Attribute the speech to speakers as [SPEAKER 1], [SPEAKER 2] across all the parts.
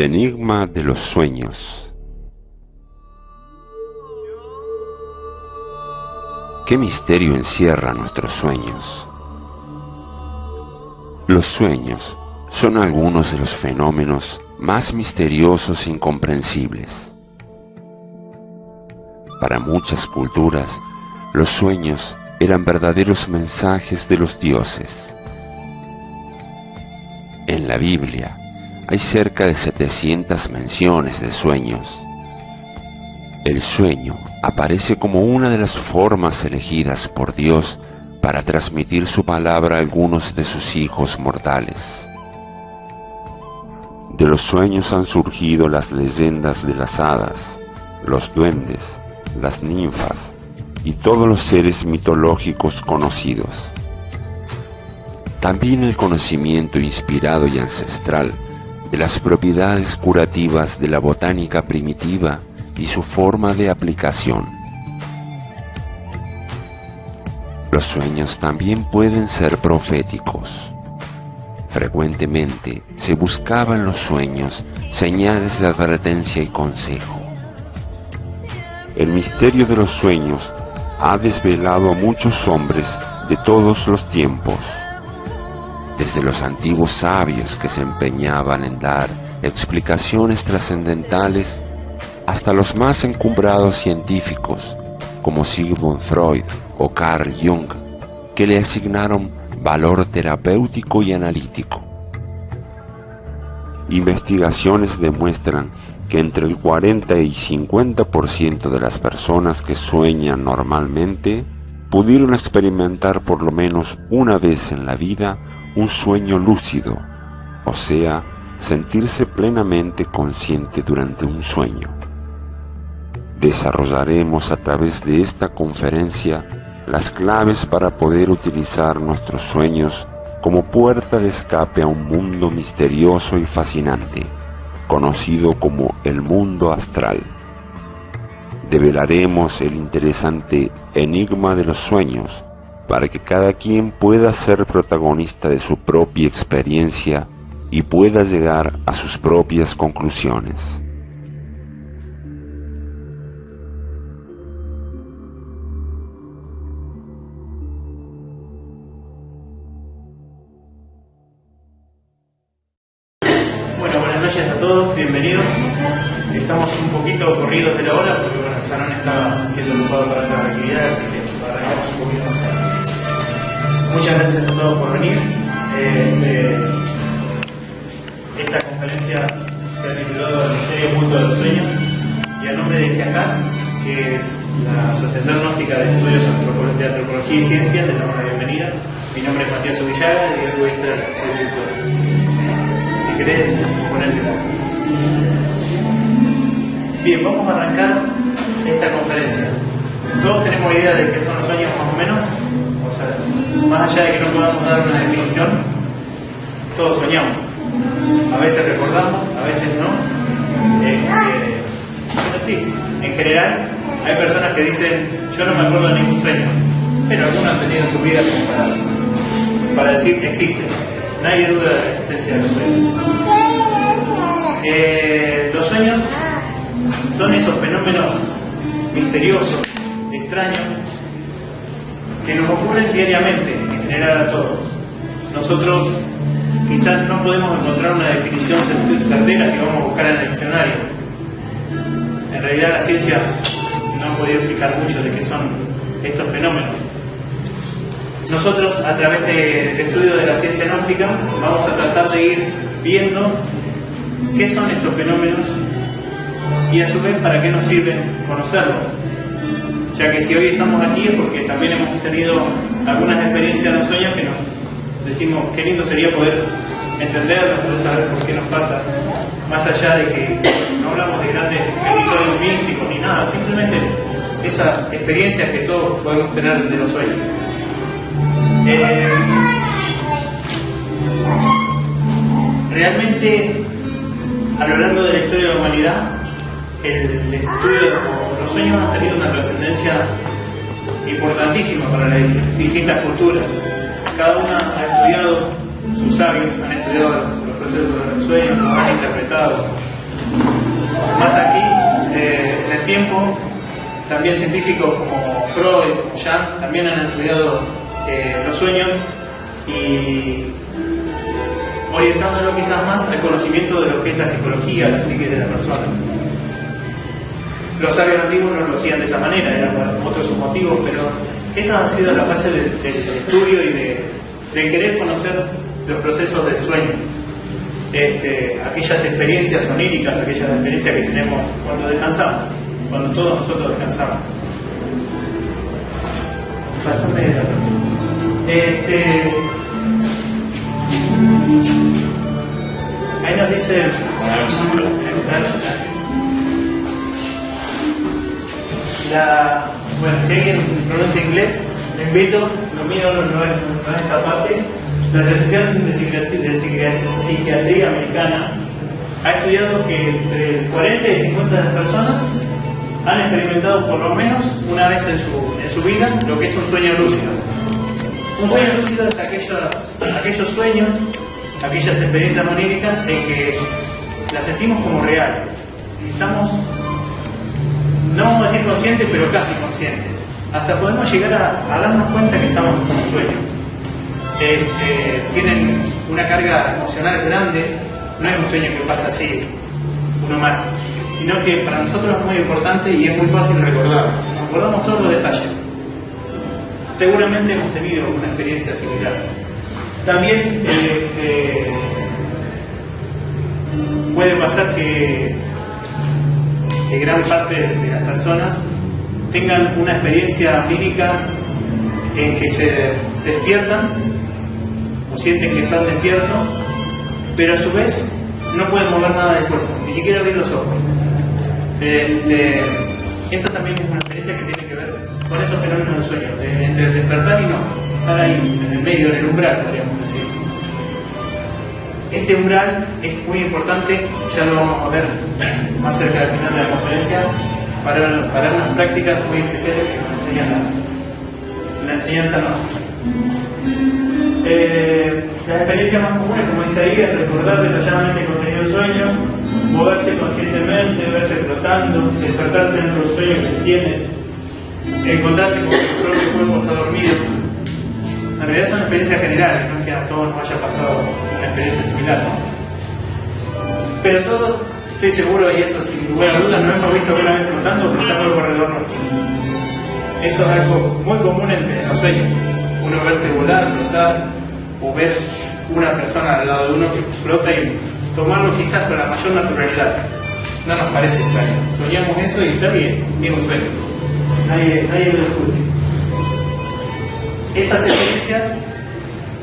[SPEAKER 1] El enigma de los sueños. ¿Qué misterio encierra nuestros sueños? Los sueños son algunos de los fenómenos más misteriosos e incomprensibles. Para muchas culturas, los sueños eran verdaderos mensajes de los dioses. En la Biblia hay cerca de 700 menciones de sueños. El sueño aparece como una de las formas elegidas por Dios para transmitir su palabra a algunos de sus hijos mortales. De los sueños han surgido las leyendas de las hadas, los duendes, las ninfas y todos los seres mitológicos conocidos. También el conocimiento inspirado y ancestral de las propiedades curativas de la botánica primitiva y su forma de aplicación. Los sueños también pueden ser proféticos. Frecuentemente se buscaba en los sueños señales de advertencia y consejo. El misterio de los sueños ha desvelado a muchos hombres de todos los tiempos, desde los antiguos sabios que se empeñaban en dar explicaciones trascendentales hasta los más encumbrados científicos como Sigmund Freud o Carl Jung, que le asignaron valor terapéutico y analítico. Investigaciones demuestran que entre el 40 y 50% de las personas que sueñan normalmente pudieron experimentar por lo menos una vez en la vida un sueño lúcido, o sea, sentirse plenamente consciente durante un sueño. Desarrollaremos a través de esta conferencia las claves para poder utilizar nuestros sueños como puerta de escape a un mundo misterioso y fascinante, conocido como el mundo astral. Develaremos el interesante enigma de los sueños para que cada quien pueda ser protagonista de su propia experiencia y pueda llegar a sus propias conclusiones.
[SPEAKER 2] Que no hablamos de grandes episodios místicos ni nada, simplemente esas experiencias que todos podemos tener de los sueños. Eh, realmente a lo largo de la historia de la humanidad, el estudio de los sueños ha tenido una trascendencia importantísima para las distintas culturas. Cada una ha estudiado, sus sabios han estudiado los, procesos de los sueños, los han interpretado, tiempo, también científicos como Freud, como Jung, también han estudiado eh, los sueños y orientándolo quizás más al conocimiento de lo que es la psicología, la psique de la persona. Los sabios antiguos no lo hacían de esa manera, eran otros motivos, pero esa ha sido la base del, estudio y de, querer conocer los procesos del sueño. Este, aquellas experiencias oníricas, aquellas experiencias que tenemos cuando descansamos, cuando todos nosotros descansamos. Este, ahí nos dice la, bueno, si alguien pronuncia inglés, le invito, lo mío no, es, esta parte, la Asociación de Psiquiatría, Americana ha estudiado que entre 40 y 50 personas han experimentado por lo menos una vez en su, en su vida lo que es un sueño lúcido. Un sueño lúcido es aquellos, aquellos sueños, aquellas experiencias oníricas en que las sentimos como real. Estamos no vamos a decir conscientes, pero casi conscientes. Hasta podemos llegar a, darnos cuenta que estamos en un sueño. Este, tienen una carga emocional grande, no es un sueño que pasa así, uno más, sino que para nosotros es muy importante y es muy fácil recordar. Recordamos todos los detalles. Seguramente hemos tenido una experiencia similar. También eh, eh, puede pasar que gran parte de las personas tengan una experiencia lírica en que se despiertan sienten que están despiertos, pero a su vez no pueden mover nada del cuerpo, ni siquiera abrir los ojos. Este, esta también es una experiencia que tiene que ver con esos fenómenos del sueño, entre despertar y no, estar ahí, en el medio, en el umbral, podríamos decir. Este umbral es muy importante, ya lo vamos a ver más cerca del final de la conferencia, para, para unas prácticas muy especiales que nos enseñan la, la enseñanza no. Eh, las experiencias más comunes, como dice ahí, es recordar detalladamente el contenido del sueño, moverse conscientemente, verse flotando, despertarse en los sueños que se tiene, encontrarse con su propio cuerpo está dormido. En realidad son experiencias generales, no es que a todos nos haya pasado una experiencia similar, ¿no? Pero todos Estoy seguro, y eso sin lugar a dudas, no hemos visto una vez flotando pero está todo alrededor nuestro. Eso es algo muy común entre los sueños. Uno verse volar, flotar, o ver una persona al lado de uno que flota y tomarlo quizás con la mayor naturalidad. No nos parece extraño. Soñamos eso y está bien, es un sueño. Nadie, nadie lo discute. Estas experiencias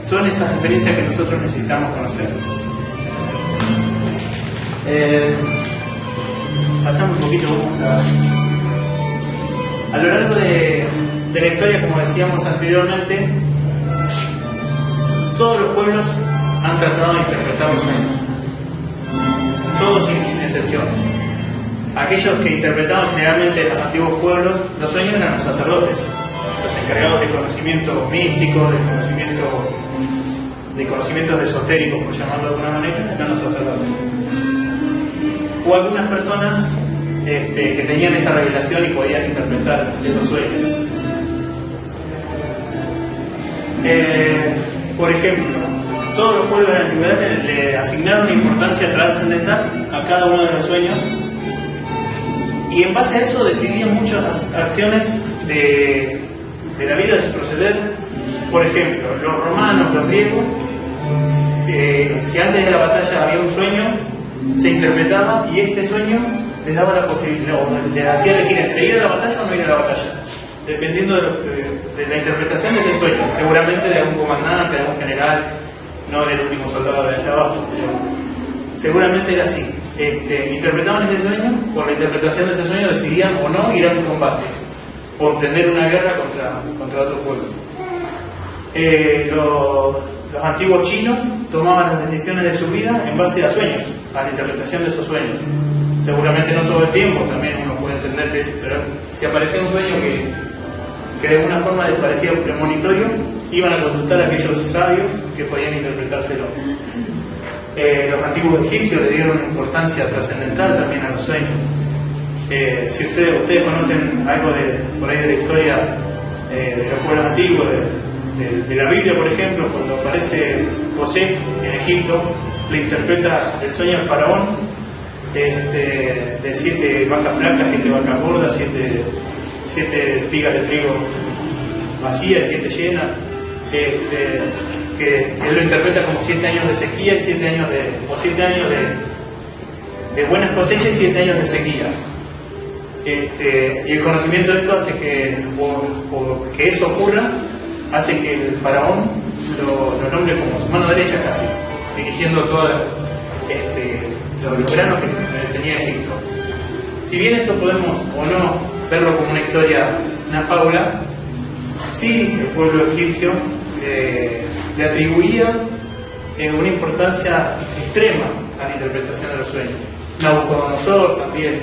[SPEAKER 2] son esas experiencias que nosotros necesitamos conocer. Eh, pasamos un poquito, a... lo largo de, la historia, como decíamos anteriormente, todos los pueblos han tratado de interpretar los sueños. Todos sin, sin excepción. Aquellos que interpretaban generalmente los antiguos pueblos, los sueños eran los sacerdotes, los encargados de conocimiento místico, de conocimiento de conocimientos esotéricos, por llamarlo de alguna manera, eran los sacerdotes o algunas personas este, que tenían esa revelación y podían interpretar esos sueños. Eh, por ejemplo, todos los pueblos de la antigüedad le, asignaron una importancia trascendental a cada uno de los sueños y en base a eso decidían muchas acciones de, la vida, de su proceder. Por ejemplo, los romanos, los griegos, si antes de la batalla había un sueño, se interpretaba y este sueño les daba la posibilidad, les hacía elegir entre ir a la batalla o no ir a la batalla, dependiendo de, la interpretación de ese sueño, seguramente de algún comandante, de algún general, no del último soldado de allá abajo, seguramente era así. Este, interpretaban ese sueño, por la interpretación de ese sueño decidían o no ir a un combate, o tener una guerra contra, contra otro pueblo. Eh, los, antiguos chinos tomaban las decisiones de su vida en base a sueños a la interpretación de esos sueños. Seguramente no todo el tiempo, también uno puede entender que pero si aparecía un sueño que, que de alguna forma les parecía premonitorio, iban a consultar a aquellos sabios que podían interpretárselo. Eh, los antiguos egipcios le dieron importancia trascendental también a los sueños. Eh, si ustedes, ustedes conocen algo de, por ahí de la historia eh, de los pueblos antiguos, de, la Biblia, por ejemplo, cuando aparece José en Egipto, le interpreta el sueño del faraón este, de siete vacas blancas, siete vacas gordas, siete, siete espigas de trigo vacías, siete llenas, este, que él lo interpreta como siete años de sequía y siete años de, o siete años de, buenas cosechas y siete años de sequía. Este, y el conocimiento de esto hace que, por, que eso ocurra, hace que el faraón lo, nombre como su mano derecha casi, dirigiendo todos este, los, granos que tenía Egipto. Si bien esto podemos o no verlo como una historia, una fábula, sí el pueblo egipcio eh, le atribuía una importancia extrema a la interpretación de los sueños. Nabucodonosor también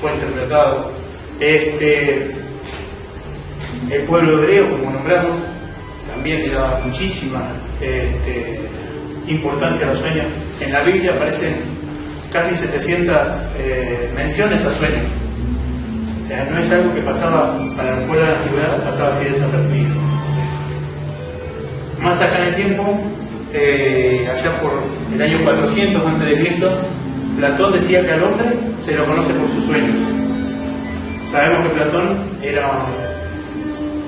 [SPEAKER 2] fue interpretado. Este, el pueblo hebreo, como nombramos, también le daba muchísima este, importancia a los sueños. En la Biblia aparecen casi 700 eh, menciones a sueños. Sea, no es algo que pasaba para el pueblo de la antigüedad, pasaba así desapercibido. Más acá en el tiempo, eh, allá por el año 400 a.C., Platón decía que al hombre se lo conoce por sus sueños. Sabemos que Platón era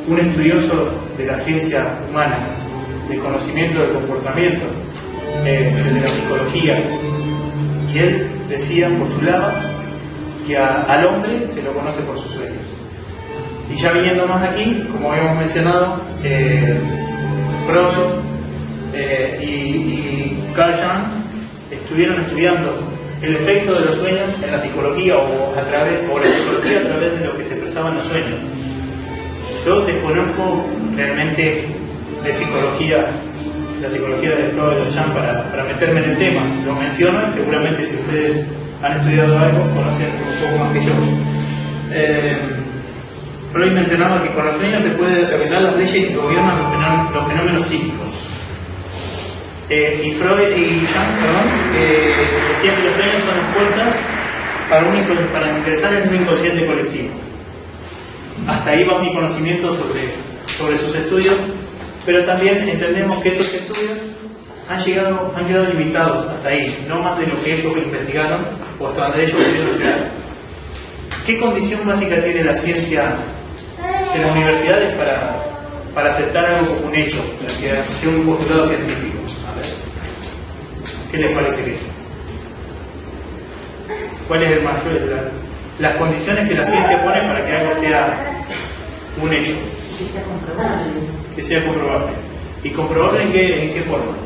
[SPEAKER 2] un estudioso de la ciencia humana, de conocimiento del comportamiento, eh, de la psicología. Y él decía, postulaba, que al hombre se lo conoce por sus sueños. Y ya viniendo más aquí, como habíamos mencionado, eh, Freud eh, y, y Carl estuvieron estudiando el efecto de los sueños en la psicología o, a través, o la psicología a través de lo que se expresaba en los sueños. Yo desconozco realmente de psicología, la psicología de Freud y Jean para, para meterme en el tema. Lo menciono y seguramente si ustedes han estudiado algo conocen un poco más que yo. Eh, Freud mencionaba que con los sueños se puede revelar las leyes que gobiernan los fenómenos psíquicos. Eh, y Freud y Jung, perdón, eh, decían que los sueños son las puertas para, para ingresar en un inconsciente colectivo. Hasta ahí va mi conocimiento sobre, sobre sus estudios, pero también entendemos que esos estudios han, llegado, han quedado limitados hasta ahí, no más de lo que ellos investigaron o hasta donde ellos pudieron llegar. ¿Qué condición básica tiene la ciencia de las universidades para, para aceptar algo como un hecho, que un postulado científico? ¿Qué les parece que es? ¿Cuál es el mayor? las condiciones que la ciencia pone para que algo sea un hecho.
[SPEAKER 3] Que sea comprobable.
[SPEAKER 2] Que sea comprobable. ¿Y comprobable en qué, en qué forma?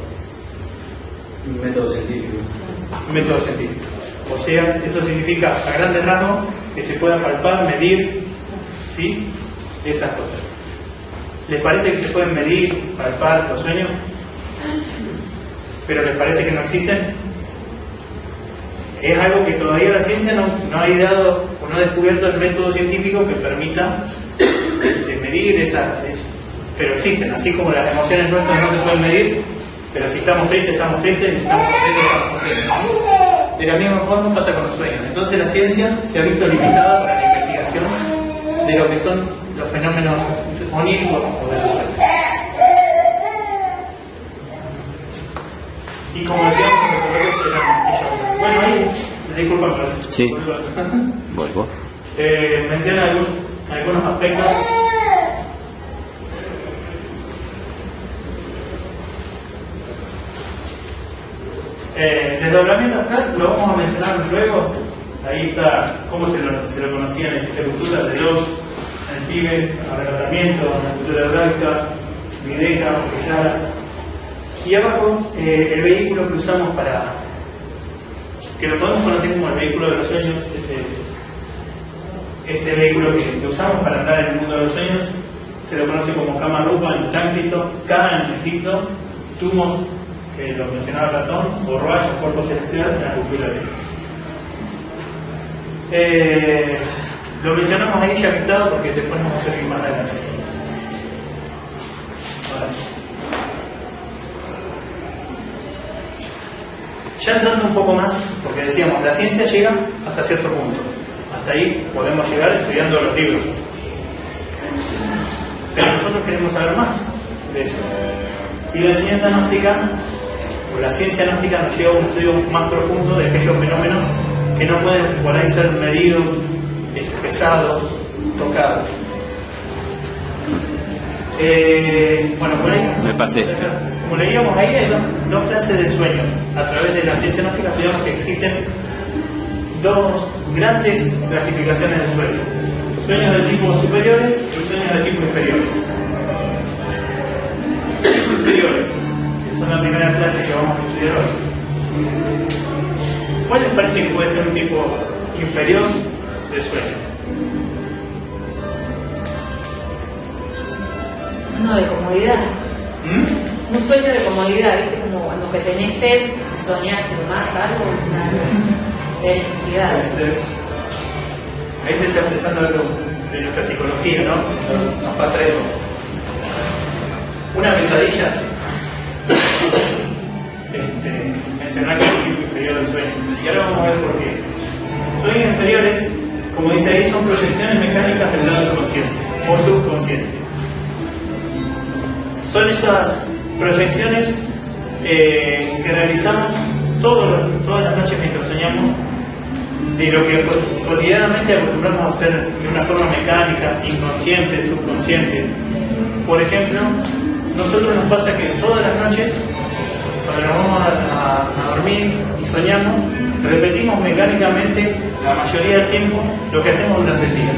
[SPEAKER 4] Un método científico.
[SPEAKER 2] Un método científico. O sea, eso significa a grandes rasgos que se pueda palpar, medir, ¿sí? Esas cosas. ¿Les parece que se pueden medir, palpar los sueños? pero les parece que no existen, es algo que todavía la ciencia no, ha ideado o no ha descubierto el método científico que permita este, medir esas, pero existen, así como las emociones nuestras no se pueden medir, pero si estamos tristes, estamos tristes, si estamos contentos, estamos contentos. De la misma forma pasa con los sueños. Entonces la ciencia se ha visto limitada para la investigación de lo que son los fenómenos oníricos o de los sueños. Y como decíamos, Bueno, ahí, disculpa, pero
[SPEAKER 4] Sí. Vuelvo.
[SPEAKER 2] Eh, menciona algunos, algunos aspectos. Eh, desdoblamiento astral lo vamos a mencionar luego. Ahí está cómo se lo, se lo conocía en esta cultura de los en el en la cultura hebraica, Videca, y abajo eh, el vehículo que usamos para, que lo podemos conocer como el vehículo de los sueños, ese, ese vehículo que, usamos para andar en el mundo de los sueños, se lo conoce como cama rupa en sánscrito, Ka en Egipto, Tumos, que lo mencionaba Platón, o Roach, cuerpos celestiales en la cultura de eh, lo mencionamos ahí ya quitado porque después nos vamos a servir más adelante. Ya entrando un poco más, porque decíamos, la ciencia llega hasta cierto punto, hasta ahí podemos llegar estudiando los libros. Pero nosotros queremos saber más de eso. Y la enseñanza gnóstica, la ciencia gnóstica nos lleva a un estudio más profundo de aquellos fenómenos que no pueden por ahí ser medidos, pesados, tocados. Eh, bueno, por ahí.
[SPEAKER 4] Me pasé.
[SPEAKER 2] Como leíamos ahí, hay dos, clases de sueños. A través de la ciencia gnóstica estudiamos que existen dos grandes clasificaciones de sueños. Sueños de tipo superiores y sueños de tipo inferiores. Superiores, son la primera clase que vamos a estudiar hoy. ¿Cuál les parece que puede ser un tipo inferior de sueño?
[SPEAKER 3] Uno de comodidad.
[SPEAKER 2] ¿Mm?
[SPEAKER 3] Un sueño de comodidad, ¿viste? Como cuando que tenés sed, soñás que más algo de necesidad.
[SPEAKER 2] Ahí se está empezando algo de nuestra psicología, ¿no? Nos pasa eso. Una pesadilla. Este, mencionar que es el tipo inferior del sueño. Y ahora vamos a ver por qué. Sueños inferiores, como dice ahí, son proyecciones mecánicas del lado consciente o subconsciente. Son esas proyecciones eh, que realizamos todas las noches mientras soñamos de lo que cotidianamente acostumbramos a hacer de una forma mecánica, inconsciente, subconsciente. Por ejemplo, nosotros nos pasa que todas las noches, cuando nos vamos a, dormir y soñamos, repetimos mecánicamente la mayoría del tiempo lo que hacemos durante el día.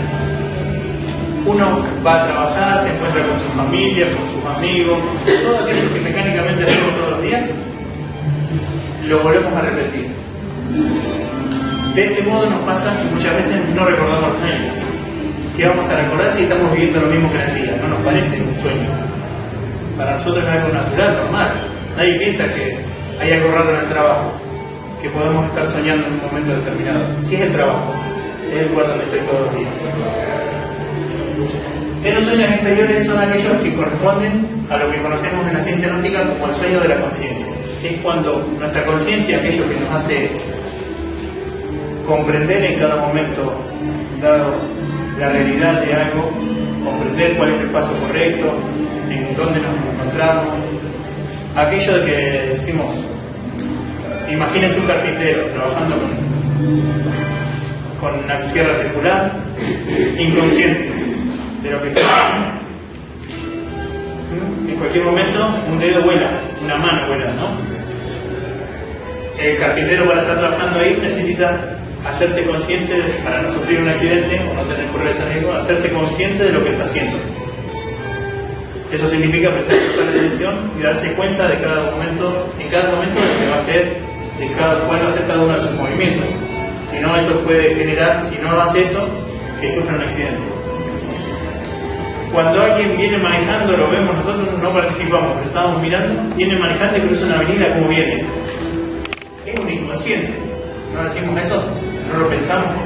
[SPEAKER 2] Uno va a trabajar, se encuentra con su familia, con sus amigos, todo aquello que mecánicamente hacemos todos los días, lo volvemos a repetir. De este modo nos pasa que muchas veces no recordamos nada. ¿Qué vamos a recordar si estamos viviendo lo mismo que en el día? No nos parece un sueño. Para nosotros es algo natural, normal. Nadie piensa que hay algo raro en el trabajo, que podemos estar soñando en un momento determinado. Si es el trabajo, es el lugar donde estoy todos los días. Esos sueños exteriores son aquellos que corresponden a lo que conocemos en la ciencia náutica como el sueño de la conciencia. Es cuando nuestra conciencia, aquello que nos hace comprender en cada momento dado la realidad de algo, comprender cuál es el paso correcto, en dónde nos encontramos. Aquello de que decimos, imagínense un carpintero trabajando con, una sierra circular, inconsciente de lo que está haciendo. En cualquier momento un dedo vuela, una mano vuela, ¿no? El carpintero para estar trabajando ahí necesita hacerse consciente, para no sufrir un accidente o no tener correr ese riesgo, hacerse consciente de lo que está haciendo. Eso significa prestar atención y darse cuenta de cada momento, en cada momento de lo que va a hacer, de cuál va a ser cada uno de sus movimientos. Si no, eso puede generar, si no hace eso, que sufra un accidente. Cuando alguien viene manejando, lo vemos, nosotros no participamos, pero estamos mirando, viene manejando y cruza una avenida como viene. Es un inconsciente. ¿No decimos eso? no lo pensamos.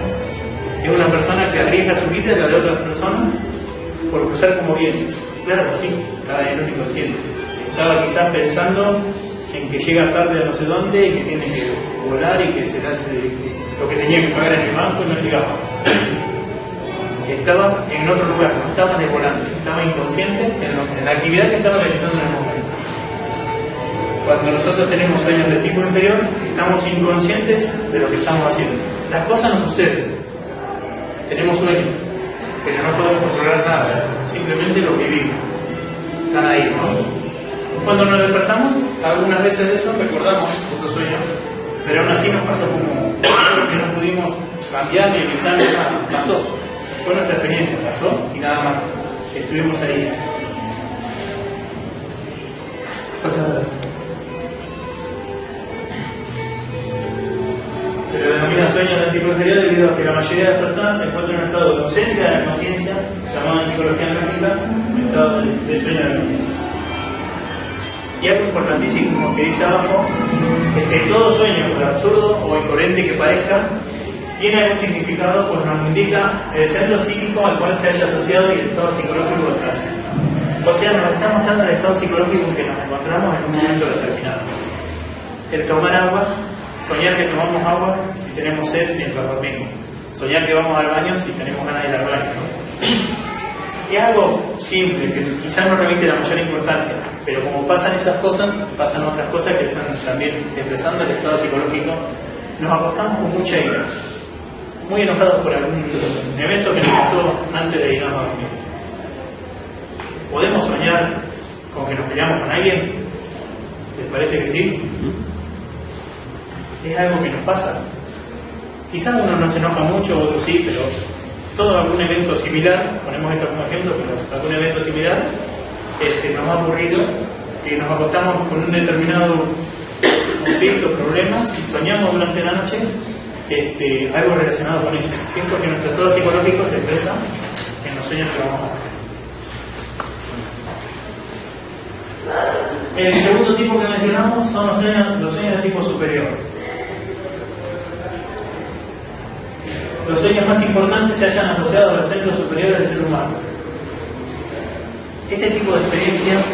[SPEAKER 2] Es una persona que arriesga su vida y la de otras personas por cruzar como viene. Claro, sí, estaba en un inconsciente. Estaba quizás pensando en que llega tarde a no sé dónde y que tiene que volar y que se le hace lo que tenía que pagar en el banco y no llegaba. Estaba en otro lugar, no estaba en el volante, estaba inconsciente en, la actividad que estaba realizando en el momento. Cuando nosotros tenemos sueños de tipo inferior, estamos inconscientes de lo que estamos haciendo. Las cosas no suceden. Tenemos sueños, pero no podemos controlar nada, simplemente lo vivimos. Están ahí, ¿no? Cuando nos despertamos, algunas veces de eso recordamos esos sueños, pero aún así nos pasó como que no pudimos cambiar ni evitar nada, pasó. Fue nuestra experiencia, pasó y nada más. Estuvimos ahí. Se le denomina sueños de inferior debido a que la mayoría de las personas se encuentran en un estado de ausencia de conciencia, llamado en psicología analítica un estado de, sueño de la. Y algo importantísimo que dice abajo es que todo sueño, por absurdo o incoherente que parezca, tiene algún significado, pues nos indica el centro psíquico al cual se haya asociado y el estado psicológico haciendo. O sea, nos está mostrando el estado psicológico en que nos encontramos en un momento determinado. El tomar agua Soñar que tomamos agua si tenemos sed mientras dormimos. soñar que vamos al baño si tenemos ganas de ir al baño. Es algo simple, que quizás no remite la mayor importancia, pero como pasan esas cosas, pasan otras cosas que están también expresando el estado psicológico, nos acostamos con mucha ira, muy enojados por algún evento que nos pasó antes de irnos a dormir. ¿Podemos soñar con que nos peleamos con alguien? ¿Les parece que sí? Es algo que nos pasa. Quizás uno no se enoja mucho, otro sí, pero todo algún evento similar, ponemos esto como ejemplo, pero algún evento similar este, nos ha ocurrido que nos acostamos con un determinado conflicto, problema, y soñamos durante la noche este, algo relacionado con eso. Es porque nuestro estado psicológico se expresa en los sueños que vamos a hacer. El segundo tipo que mencionamos son los sueños, los sueños de tipo superior. Los sueños más importantes se hayan asociado a los centros superiores del ser humano. Este tipo de experiencias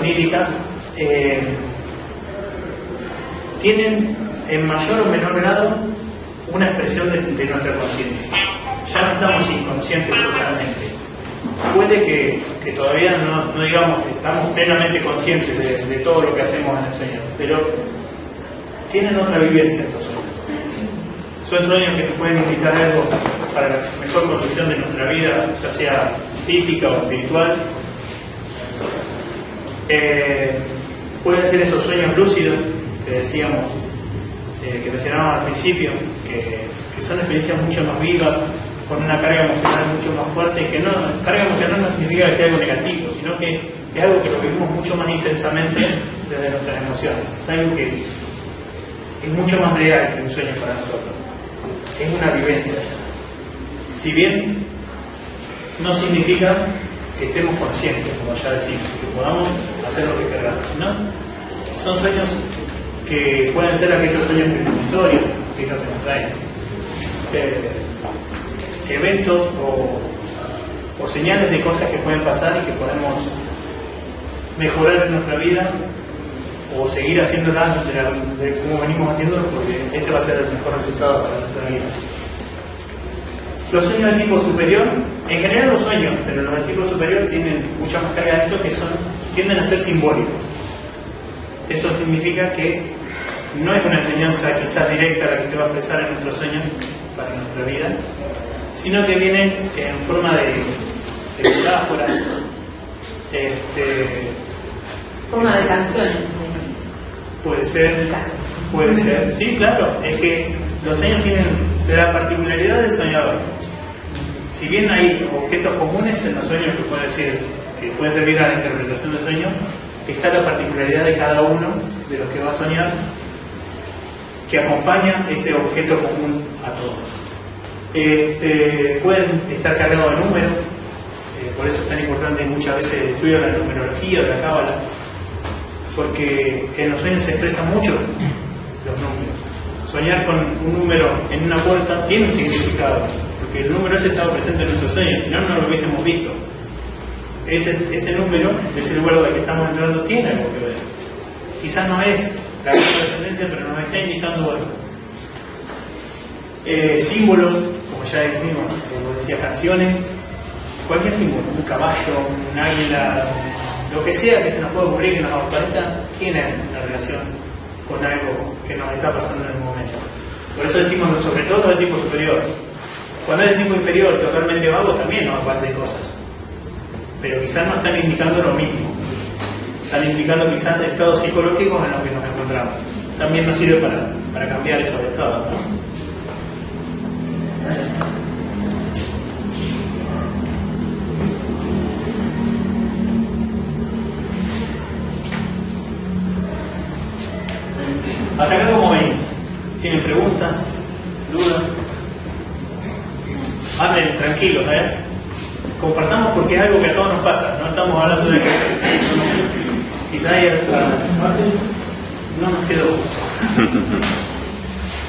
[SPEAKER 2] oníricas eh, tienen en mayor o menor grado una expresión de, nuestra conciencia. Ya no estamos inconscientes totalmente. Puede que, todavía no, digamos que estamos plenamente conscientes de, de, todo lo que hacemos en el sueño, pero tienen otra vivencia sueños. Son sueños que nos pueden indicar algo para la mejor conducción de nuestra vida, ya sea física o espiritual. Eh, pueden ser esos sueños lúcidos que decíamos, eh, que mencionábamos al principio, que, que, son experiencias mucho más vivas, con una carga emocional mucho más fuerte, que no, carga emocional no significa que sea algo negativo, sino que es algo que lo vivimos mucho más intensamente desde nuestras emociones. Es algo que es mucho más real que un sueño para nosotros. Es una vivencia. Si bien no significa que estemos conscientes, como ya decimos, que podamos hacer lo que queramos, ¿no? Son sueños que pueden ser aquellos sueños premonitorios, que es lo que nos traen. Eh, eventos o, o, señales de cosas que pueden pasar y que podemos mejorar en nuestra vida o seguir haciéndolas de, la, de como venimos haciéndolo porque ese va a ser el mejor resultado para nuestra vida. Los sueños de tipo superior, en general los sueños, pero los de tipo superior tienen mucha más carga de esto que son, tienden a ser simbólicos. Eso significa que no es una enseñanza quizás directa la que se va a expresar en nuestros sueños para nuestra vida, sino que viene en forma de, de metáforas, este,
[SPEAKER 3] forma de canciones.
[SPEAKER 2] Puede ser, puede ser, sí, claro, es que los sueños tienen la particularidad del soñador. Si bien hay objetos comunes en los sueños que puede decir, que puede servir a la interpretación del sueño, está la particularidad de cada uno de los que va a soñar que acompaña ese objeto común a todos. Este, pueden estar cargados de números, eh, por eso es tan importante muchas veces el estudio de la numerología, de la cábala, porque en los sueños se expresan mucho los números. Soñar con un número en una puerta tiene un significado, porque el número ese estaba presente en nuestros sueños, si no, no lo hubiésemos visto. Ese, número, ese lugar donde que estamos entrando, tiene algo que ver. Quizás no es la trascendencia, pero nos está indicando algo. Eh, símbolos, como ya dijimos, como decía, canciones, cualquier símbolo, un caballo, un águila, lo que sea que se nos pueda ocurrir que nos aparezca, tiene una relación con algo que nos está pasando en el momento. Por eso decimos, sobre todo de tipo superior. Cuando es de tipo inferior, totalmente vago, también nos aparecen cosas. Pero quizás no están indicando lo mismo. Están indicando quizás estados psicológicos en los que nos encontramos. También nos sirve para, para cambiar esos estados. Hasta acá como ven, ¿tienen preguntas? ¿Dudas? Anden tranquilos, ¿eh? Compartamos porque es algo que a todos nos pasa, no estamos hablando de que quizá hay no nos quedó.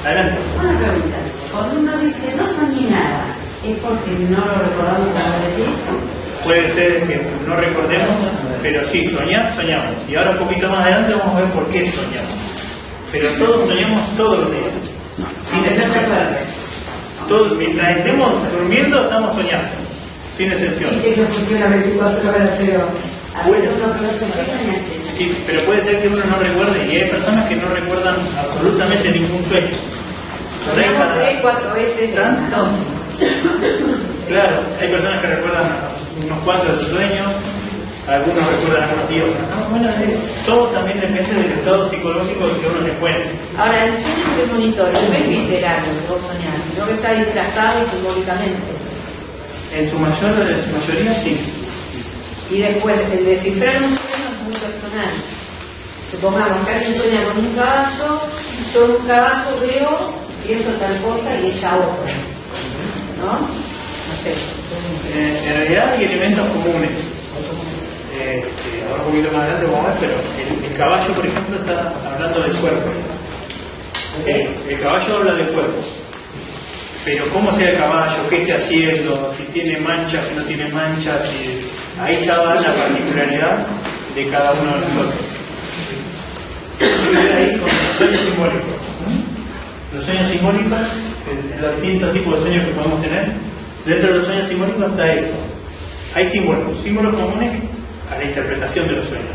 [SPEAKER 2] Adelante.
[SPEAKER 5] Una pregunta. Cuando uno dice no soñé nada, ¿es porque no lo recordamos cuando decís?
[SPEAKER 2] Puede ser que no recordemos, pero sí, soñar, soñamos. Y ahora un poquito más adelante vamos a ver por qué soñamos. Pero todos soñamos todos los días.
[SPEAKER 5] Sin necesidad
[SPEAKER 2] Todos, mientras estemos durmiendo, estamos soñando, sin excepción.
[SPEAKER 5] Dice que funciona 24 horas, pero
[SPEAKER 2] Sí, pero puede ser que uno no recuerde, y hay personas que no recuerdan absolutamente ningún sueño.
[SPEAKER 3] Soñamos tres, cuatro veces
[SPEAKER 2] ¿Tanto? Claro, hay personas que recuerdan unos cuantos de sus sueños, algunos recuerdan algunos días. No, bueno, eh, todo también depende del estado psicológico que uno se encuentre.
[SPEAKER 3] Ahora, el sueño no es literal lo que vos soñás, sino que está disfrazado simbólicamente.
[SPEAKER 2] En su mayor, en su mayoría sí.
[SPEAKER 3] Y después, el descifrar un sueño es muy personal. Supongamos que alguien sueña con un caballo, yo en un caballo veo, pienso tal cosa y ella otra. ¿No? No sé.
[SPEAKER 2] Eh, en realidad hay elementos comunes. Ahora un poquito más adelante vamos a ver, pero el, caballo, por ejemplo, está hablando del cuerpo. El caballo habla del cuerpo. Pero cómo sea el caballo, qué está haciendo, si tiene manchas, si no tiene manchas, si... ahí estaba la particularidad de cada uno de nosotros. Ahí con los sueños simbólicos. Los sueños simbólicos, los distintos tipos de sueños que podemos tener, dentro de los sueños simbólicos está eso. Hay símbolos, símbolos comunes a la interpretación de los sueños.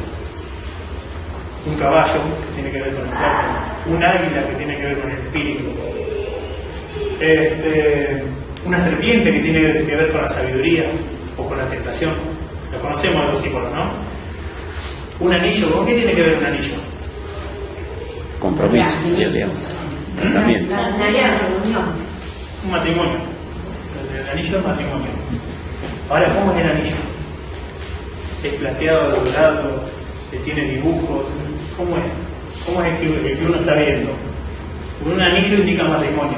[SPEAKER 2] Un caballo que tiene que ver con el cuerpo, un águila que tiene que ver con el espíritu, este, una serpiente que tiene que ver con la sabiduría o con la tentación. Lo conocemos los símbolos, ¿no? Un anillo, ¿con qué tiene que ver un anillo?
[SPEAKER 4] Compromiso y alianza. Casamiento.
[SPEAKER 5] Una unión.
[SPEAKER 2] Un matrimonio. El anillo es matrimonio. Ahora, ¿cómo es el anillo? ¿Es plateado, dorado? ¿Que tiene dibujos? ¿Cómo es? ¿Cómo es el que uno está viendo? Un anillo indica matrimonio.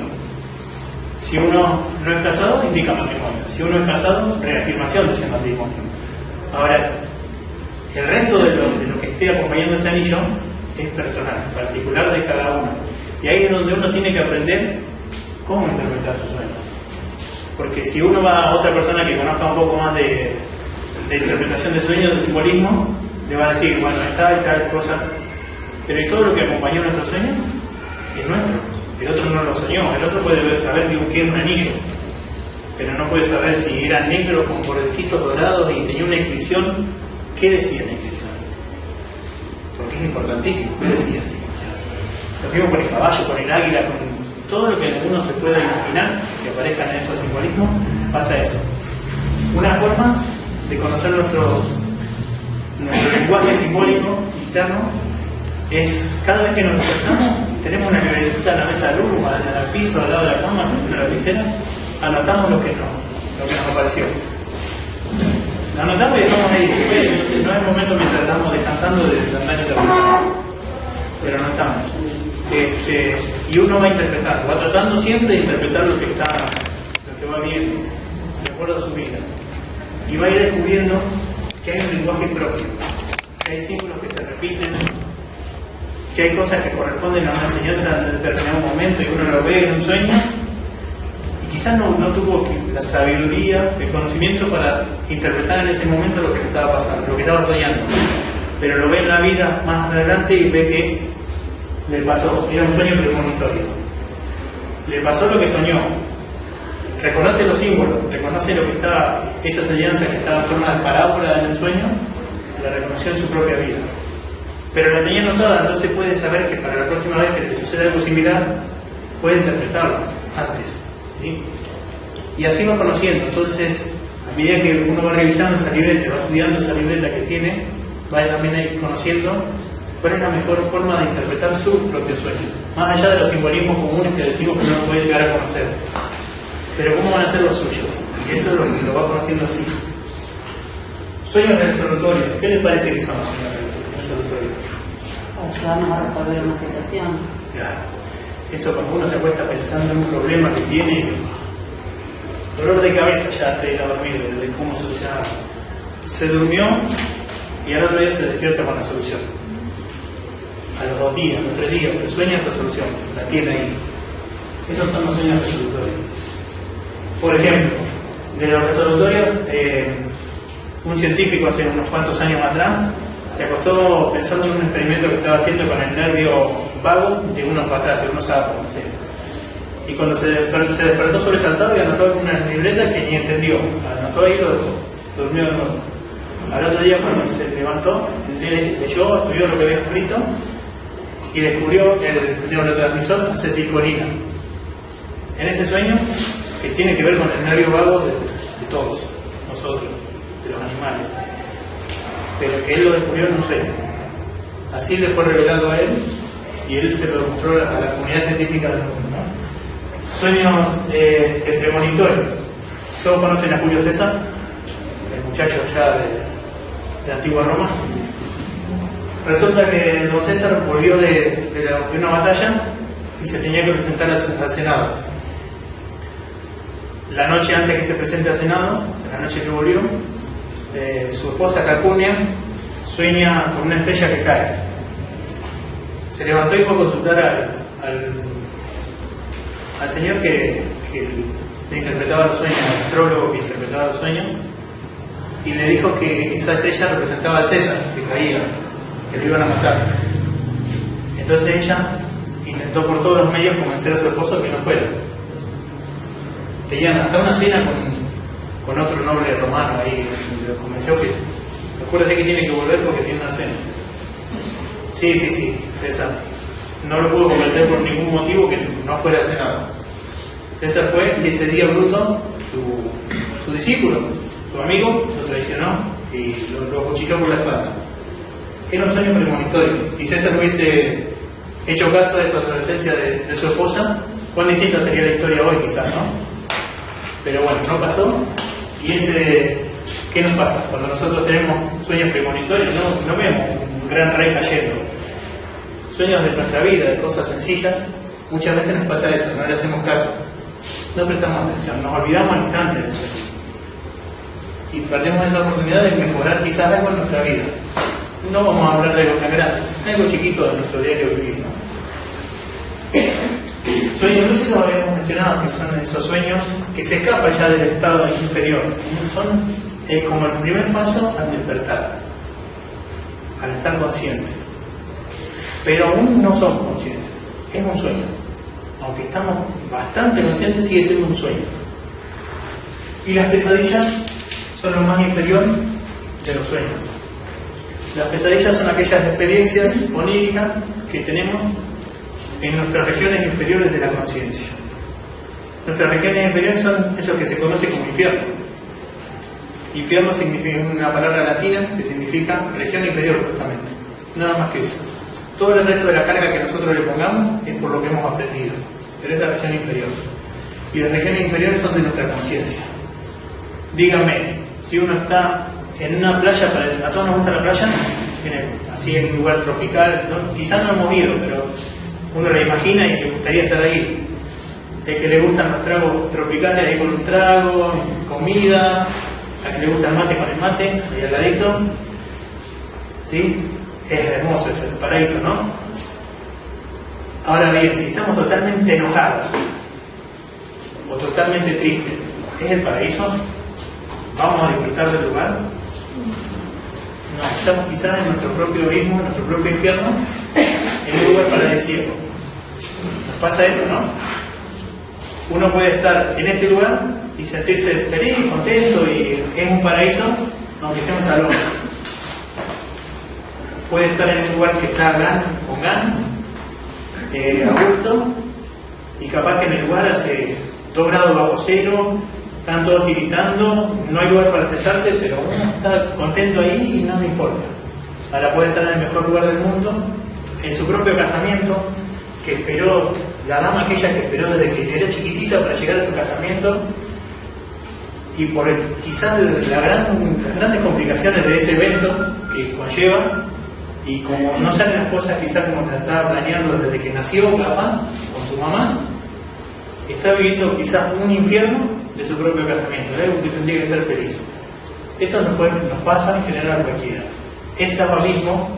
[SPEAKER 2] Si uno no es casado, indica matrimonio. Si uno es casado, reafirmación de ese matrimonio. Ahora, el resto de lo, de lo que esté acompañando ese anillo es personal, particular de cada uno. Y ahí es donde uno tiene que aprender cómo interpretar sus sueños. Porque si uno va a otra persona que conozca un poco más de, de interpretación de sueños, de simbolismo, le va a decir, bueno, está y tal cosa. Pero ¿y todo lo que acompañó nuestro sueño? Es nuestro. El otro no lo soñó. El otro puede saber que es un anillo. Pero no puede saber si era negro con bordecitos dorados y tenía una inscripción. ¿Qué decía la inscripción? Porque es importantísimo. ¿Qué decía esa inscripción? Lo mismo con el caballo, con el águila, con todo lo que uno se pueda imaginar que aparezca en esos simbolismos, pasa eso. Una forma de conocer nuestro, nuestro lenguaje simbólico interno es cada vez que nos despertamos, tenemos una libretita en la mesa de luz, al, al piso, al lado de la cama, en la lapicera, anotamos lo que, no, lo que nos apareció. Lo anotamos y dejamos ahí. No es el momento mientras estamos descansando de andar en pero no estamos. Este, y uno va interpretando, va tratando siempre de interpretar lo que está, lo que va viendo, de acuerdo a su vida. Y va a ir descubriendo que hay un lenguaje propio, que hay símbolos que se repiten, que hay cosas que corresponden a una enseñanza en determinado momento y uno lo ve en un sueño, y quizás no, no tuvo la sabiduría, el conocimiento para interpretar en ese momento lo que le estaba pasando, lo que estaba soñando. Pero lo ve en la vida más adelante y ve que le pasó, era un sueño premonitorio. Le pasó lo que soñó. Reconoce los símbolos, reconoce lo que está, esa enseñanza que estaba en forma de parábola en el sueño, la reconoció en su propia vida. Pero la tenía anotada, entonces puede saber que para la próxima vez que le suceda algo similar, puede interpretarlo antes. ¿sí? Y así va conociendo. Entonces, a medida que uno va revisando esa libreta, va estudiando esa libreta que tiene, va también a ir conociendo cuál es la mejor forma de interpretar su propio sueño. Más allá de los simbolismos comunes que decimos que uno puede llegar a conocer. Pero ¿cómo van a ser los suyos? Y eso es lo que lo va conociendo así. Sueños resolutorios. ¿Qué les parece que son los sueños resolutorios?
[SPEAKER 5] Ayudarnos a resolver una situación.
[SPEAKER 2] Claro. Eso cuando uno se acuesta pensando en un problema que tiene, dolor de cabeza ya te a dormir de, de cómo solucionarlo. Se durmió y al otro día se despierta con la solución. A los dos días, a los tres días, pero sueña esa solución, la tiene ahí. Esos son los sueños resolutorios. Por ejemplo, de los resolutorios, eh, un científico hace unos cuantos años atrás se acostó pensando en un experimento que estaba haciendo con el nervio vago de unos patas, de unos sapos, no y cuando se se despertó sobresaltado y anotó una libreta que ni entendió. Anotó ahí y lo dejó. Se durmió de nuevo. Al otro día cuando se levantó, le- leyó, estudió lo que había escrito y descubrió el neurotransmisor acetilcolina. En ese sueño, que tiene que ver con el nervio vago de, todos nosotros, de los animales, pero que él lo descubrió en un sueño. Así le fue revelado a él y él se lo mostró a la comunidad científica del mundo. Sueños eh. Todos conocen a Julio César, el muchacho allá de, de antigua Roma. Resulta que don César volvió de, una batalla y se tenía que presentar al Senado. La noche antes que se presente al Senado, la noche que volvió, eh, su esposa Calpurnia sueña con una estrella que cae. Se levantó y fue a consultar al, al, al señor que, que le interpretaba los sueños, al astrólogo que interpretaba los sueños, y le dijo que esa estrella representaba al César, que caía, que lo iban a matar. Entonces ella intentó por todos los medios convencer a su esposo que no fuera. Tenían hasta una cena con, con otro noble romano ahí, lo convenció que, acuérdate que tiene que volver porque tiene una cena. Sí, sí, sí, César. No lo pudo convencer por ningún motivo que no fuera al Senado. César fue y ese día Bruto, su, su discípulo, su amigo, lo traicionó y lo, lo cuchilló por la espalda. Era un sueño premonitorio. Si César hubiese hecho caso de esa advertencia de, de su esposa, cuán distinta sería la historia hoy quizás, ¿no? Pero bueno, no pasó. Y ese, ¿qué nos pasa? Cuando nosotros tenemos sueños premonitorios, no, vemos un gran rey cayendo. Sueños de nuestra vida, de cosas sencillas, muchas veces nos pasa eso, no le hacemos caso. No prestamos atención, nos olvidamos al instante del sueño. Y perdemos esa oportunidad de mejorar quizás algo en nuestra vida. No vamos a hablar de algo tan grande, algo chiquito de nuestro diario vivir. Sueños lúcidos habíamos mencionado que son esos sueños que se escapan ya del estado inferior. Son como el primer paso al despertar, al estar conscientes. Pero aún no somos conscientes. Es un sueño. Aunque estamos bastante conscientes, sigue siendo un sueño. Y las pesadillas son lo más inferior de los sueños. Las pesadillas son aquellas experiencias oníricas que tenemos en nuestras regiones inferiores de la conciencia. Nuestras regiones inferiores son eso que se conoce como infierno. Infierno significa una palabra latina que significa región inferior justamente. Nada más que eso. Todo el resto de la carga que nosotros le pongamos es por lo que hemos aprendido. Pero es la región inferior. Y las regiones inferiores son de nuestra conciencia. Dígame, si uno está en una playa, a todos nos gusta la playa, así en un lugar tropical, quizás no hemos ido, pero uno la imagina y le gustaría estar ahí. El que le gustan los tragos tropicales, ahí con un trago, comida, a que le gusta el mate con el mate, ahí al ladito. ¿Sí? Es hermoso, es el paraíso, ¿no? Ahora bien, si estamos totalmente enojados o totalmente tristes, ¿es el paraíso? ¿Vamos a disfrutar del lugar? No, estamos quizás en nuestro propio abismo, en nuestro propio infierno, en un lugar paradisíaco. Nos pasa eso, ¿no? Uno puede estar en este lugar y sentirse feliz, contento y es un paraíso, aunque sea un salón. Puede estar en un lugar que está gan- con ganas, eh, a gusto, y capaz que en el lugar hace 2 grados bajo cero, están todos tiritando, no hay lugar para sentarse, pero uno está contento ahí y no le importa. Ahora puede estar en el mejor lugar del mundo, en su propio casamiento, que esperó, la dama aquella que esperó desde que era chiquitita para llegar a su casamiento, y por quizás las grandes complicaciones de ese evento que conlleva, y como no salen las cosas quizás como la estaba planeando desde que nació papá con su mamá, está viviendo quizás un infierno de su propio casamiento, algo que tendría que ser feliz. Eso nos, pasa en general a cualquiera. Ese abismo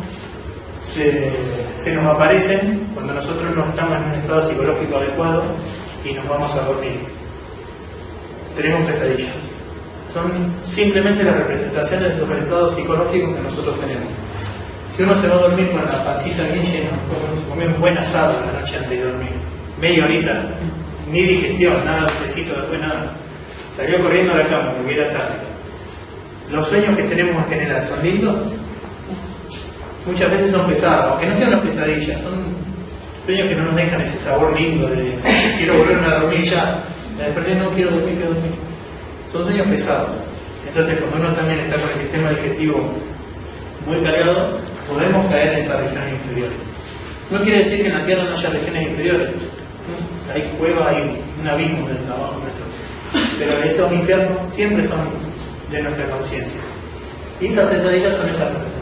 [SPEAKER 2] se, nos aparecen cuando nosotros no estamos en un estado psicológico adecuado y nos vamos a dormir. Tenemos pesadillas. Son simplemente las representaciones de esos estados psicológicos que nosotros tenemos. Si uno se va a dormir con la pancita bien llena, se comió un buen asado la noche antes de dormir, media horita, ni digestión, nada besito después nada. Salió corriendo de la cama porque era tarde. Los sueños que tenemos en general son lindos, muchas veces son pesados, aunque no sean una pesadilla, son sueños que no nos dejan ese sabor lindo de quiero volver a dormir ya, me desperté, no quiero dormir, quiero dormir. Son sueños pesados. Entonces, cuando uno también está con el sistema digestivo muy cargado, podemos caer en esas regiones inferiores. No quiere decir que en la Tierra no haya regiones inferiores. Hay cuevas, hay un abismo del trabajo nuestro. Pero esos infiernos siempre son de nuestra conciencia. Y esas pesadillas son esas.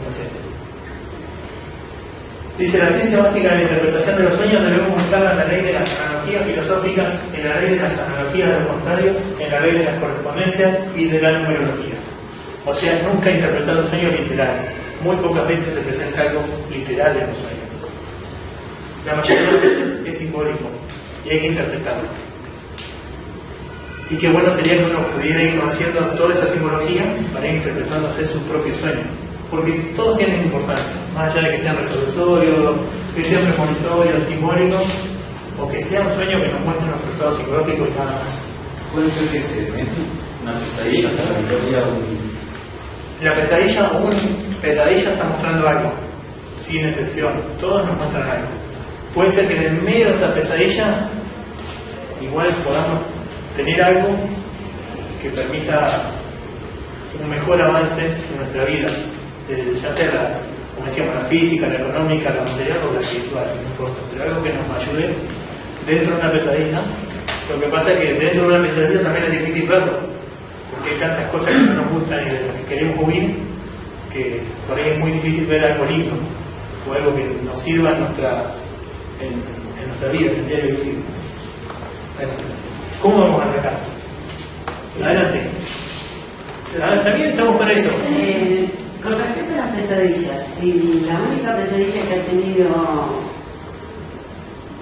[SPEAKER 2] Dice la ciencia básica de la interpretación de los sueños debemos buscarla en la ley de las analogías filosóficas, en la ley de las analogías de los contrarios, en la ley de las correspondencias y de la numerología. O sea, nunca interpretar un sueño literal. Muy pocas veces se presenta algo literal en los sueños. La mayoría de las veces es simbólico y hay que interpretarlo. Y qué bueno sería que uno pudiera ir conociendo toda esa simbología para ir interpretando hacer su propio sueño porque todos tienen importancia, más allá de que sean resolutorios, que sean premonitorios, simbólicos, o que sea un sueño que nos muestre nuestro estado psicológico y nada más.
[SPEAKER 4] Puede ser que se una pesadilla,
[SPEAKER 2] La pesadilla o una pesadilla está mostrando algo, sin excepción, todos nos muestran algo. Puede ser que en el medio de esa pesadilla igual podamos tener algo que permita un mejor avance en nuestra vida ya sea la, como decíamos, la física, la económica, la material o la espiritual, no importa, pero algo que nos ayude dentro de una pesadilla. Lo que pasa es que dentro de una pesadilla también es difícil verlo, porque hay tantas cosas que no nos gustan y de las que queremos huir, que por ahí es muy difícil ver algo lindo o algo que nos sirva en nuestra, en, nuestra vida, en el diario vivir. ¿Cómo vamos a atacar? Adelante. También estamos para eso.
[SPEAKER 5] Con respecto a las pesadillas, si la única pesadilla que ha tenido,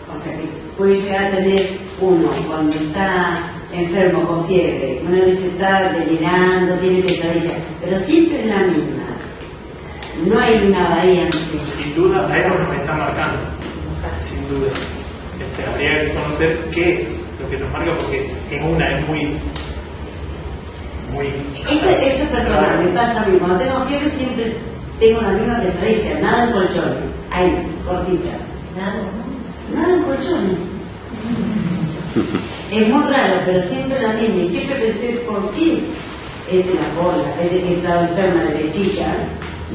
[SPEAKER 5] o sea, que puede llegar a tener uno cuando está enfermo con fiebre, uno dice está delirando, tiene pesadilla, pero siempre es la misma. No hay una variante.
[SPEAKER 2] Sin duda, algo nos está marcando. Sin duda. Este, habría que conocer qué es lo que nos marca, porque es una, es muy
[SPEAKER 5] esto, es personal, me pasa a mí. Cuando tengo fiebre siempre tengo la misma pesadilla, nada en colchón. Ahí, cortita. Nada. Nada en colchón. Es muy raro, pero siempre la misma. Y siempre pensé, ¿por qué? Es de la cola, desde que estaba enferma de chica.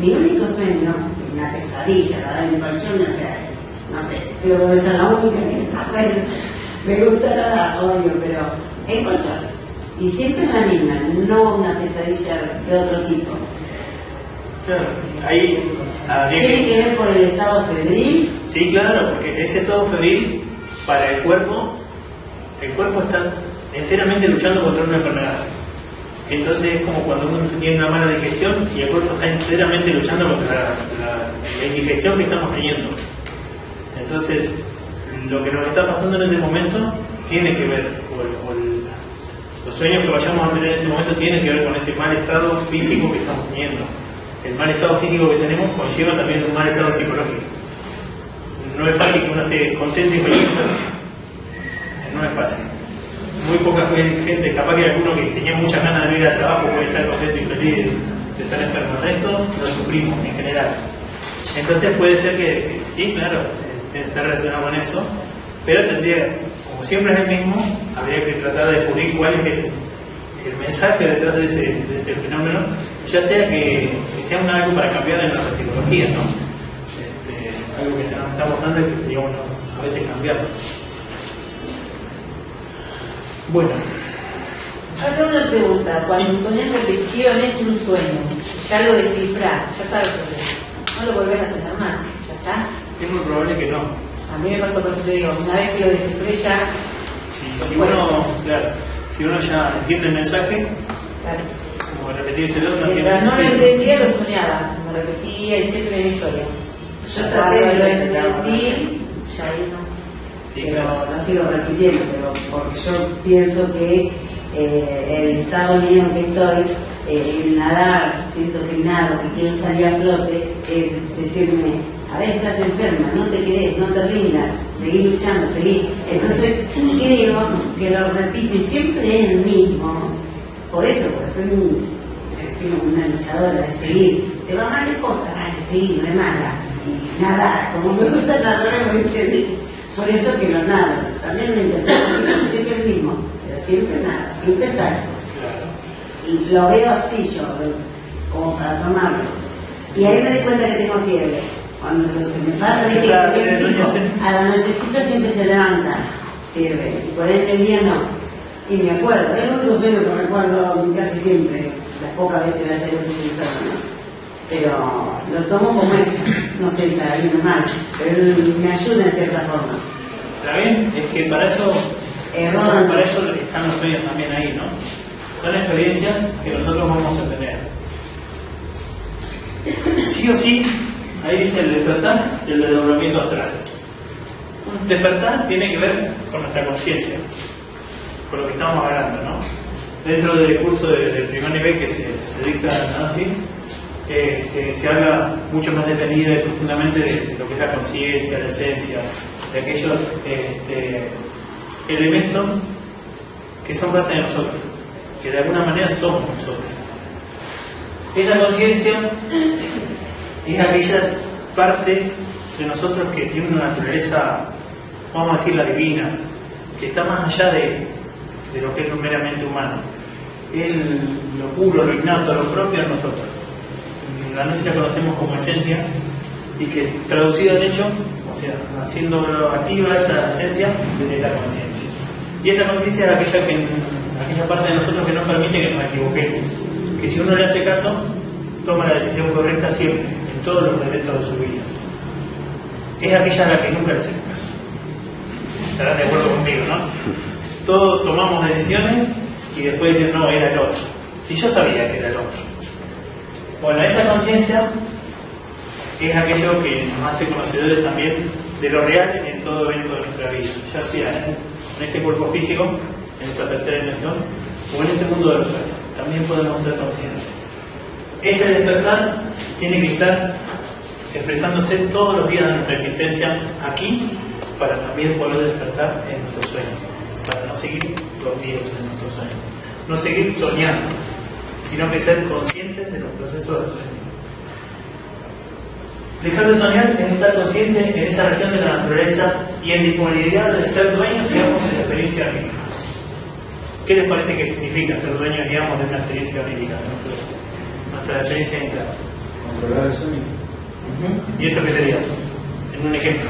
[SPEAKER 5] Mi único sueño, una pesadilla, la en el colchón, o sea, no sé, que esa es la única que me pasa. me gusta nada, obvio, pero en colchón. Y siempre la misma, no una pesadilla de otro tipo.
[SPEAKER 2] Claro, ahí
[SPEAKER 5] ¿Tiene que... ver por el estado febril?
[SPEAKER 2] Sí, claro, porque ese estado febril para el cuerpo, el cuerpo está enteramente luchando contra una enfermedad. Entonces es como cuando uno tiene una mala digestión y el cuerpo está enteramente luchando contra la, indigestión que estamos teniendo. Entonces, lo que nos está pasando en ese momento tiene que ver con el sueños que vayamos a tener en ese momento tienen que ver con ese mal estado físico que estamos teniendo. El mal estado físico que tenemos conlleva también un mal estado psicológico. No es fácil que uno esté contento y feliz. No es fácil. Muy poca gente, capaz que alguno que tenía muchas ganas de ir al trabajo puede estar contento y feliz de estar enfermo. El resto lo sufrimos en general. Entonces puede ser que, sí, claro, eh, está relacionado con eso, pero tendría, como siempre es el mismo, habría que tratar de descubrir cuál es el, mensaje detrás de ese, fenómeno, ya sea que, sea un algo para cambiar en nuestra psicología, ¿no? Este, algo que nos está mostrando y que a veces cambiarlo. Bueno.
[SPEAKER 3] Acá una pregunta, cuando sí. soñás repetitivamente un sueño, ya lo descifrás, ya sabes lo que no lo volvés a soñar más, ya está.
[SPEAKER 2] Es muy probable que no.
[SPEAKER 3] A mí me pasó por eso te digo, una vez que lo descifré ya
[SPEAKER 2] si, uno, claro, si uno ya entiende el mensaje, claro. como repetirse no
[SPEAKER 3] Mientras no lo entendía, lo soñaba, se me repetía y siempre me historia. Yo traté de lo entendí, ya ahí no.
[SPEAKER 5] Sí, pero no sigo repitiendo, pero porque yo pienso que eh, el estado mío que estoy, eh, el nadar, siento que nado, que quiero salir a flote, es decirme, a ver, estás enferma, no te querés, no te rindas, seguí luchando, seguí. Entonces, ¿qué digo? que lo repite siempre es el mismo. Por eso, porque soy un, una luchadora de seguir. Te va mal, no importa, hay que seguir, no es mala. Y nada, como me gusta nadar, me dice por eso que lo nado. También me interpreto siempre el mismo, pero siempre nada, siempre salgo. Y lo veo así yo, como para tomarlo. Y ahí me di cuenta que tengo fiebre. Cuando se me pasa, a la nochecita siempre se levanta, fiebre. Y por este día no. Y me acuerdo, es el único sueño que recuerdo casi siempre, las pocas veces que voy a hacer un ¿no? Pero lo tomo como eso, no sé, está bien o mal, pero me ayuda en cierta forma.
[SPEAKER 2] ¿Está bien? Es que para eso,
[SPEAKER 5] Error.
[SPEAKER 2] para eso están los sueños también ahí, ¿no? Son experiencias que nosotros vamos a tener. Sí o sí, ahí dice el despertar y el desdoblamiento astral. Un despertar tiene que ver con nuestra conciencia, con lo que estamos hablando, ¿no? Dentro del curso de- del primer nivel que se, se dicta. Así, eh, que se habla mucho más detenida y profundamente de, de lo que es la conciencia, la esencia, de aquellos este, elementos que son parte de nosotros, que de alguna manera somos nosotros. Esa conciencia es aquella parte de nosotros que tiene una naturaleza, vamos a decir, la divina, que está más allá de, de lo que es meramente humano. Es lo puro, lo innato, lo propio de nosotros. La nuestra conocemos como esencia y que traducida en hecho, o sea, haciendo activa esa esencia, es la conciencia. Y esa conciencia es aquella, que, aquella parte de nosotros que nos permite que nos equivoquemos. Que si uno le hace caso, toma la decisión correcta siempre, todos los momentos de su vida. Es aquella a la que nunca le hacemos caso. Estarán de acuerdo conmigo, ¿no? Todos tomamos decisiones y después dicen, no, era el otro. Si yo sabía que era el otro. Bueno, esa conciencia es aquello que nos hace conocedores también de lo real en todo evento de nuestra vida, ya sea en este cuerpo físico, en esta tercera dimensión, o en ese mundo de los sueños. También podemos ser conscientes. Ese despertar tiene que estar expresándose todos los días de nuestra existencia aquí, para también poder despertar en nuestros sueños, para no seguir dormidos en nuestros sueños, no seguir soñando, sino que ser conscientes de los procesos del sueño. Dejar de soñar es estar consciente en esa región de la naturaleza y en disponibilidad de ser dueños, digamos, de la experiencia onírica. ¿Qué les parece que significa ser dueños, digamos, de una experiencia nuestro- nuestra experiencia interna?
[SPEAKER 4] Controlar el sueño.
[SPEAKER 2] ¿Y eso qué sería? En un ejemplo.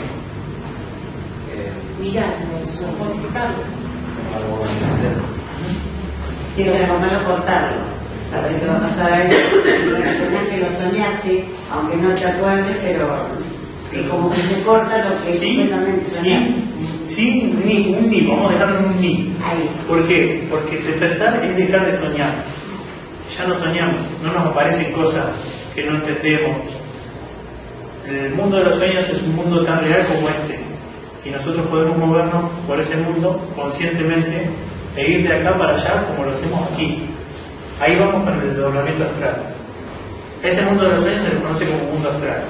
[SPEAKER 4] Eh,
[SPEAKER 3] Mirar el sueño, disfrutarlo.
[SPEAKER 4] algo hacer.
[SPEAKER 5] Si es algo malo, cortarlo. Sabes que va a pasar algo. Que lo soñaste, aunque no te acuerdes, pero que como que se corta lo que
[SPEAKER 2] Sí,
[SPEAKER 5] soñaste.
[SPEAKER 2] sí, sí, ni, un ni, vamos a dejarlo en un ni.
[SPEAKER 5] Ahí.
[SPEAKER 2] ¿Por qué? Porque despertar es dejar de soñar. Ya no soñamos, no nos aparecen cosas que no entendemos. El mundo de los sueños es un mundo tan real como este. Y nosotros podemos movernos por ese mundo conscientemente e ir de acá para allá como lo hacemos aquí. Ahí vamos con el desdoblamiento astral. Ese mundo de los sueños se le conoce como mundo astral.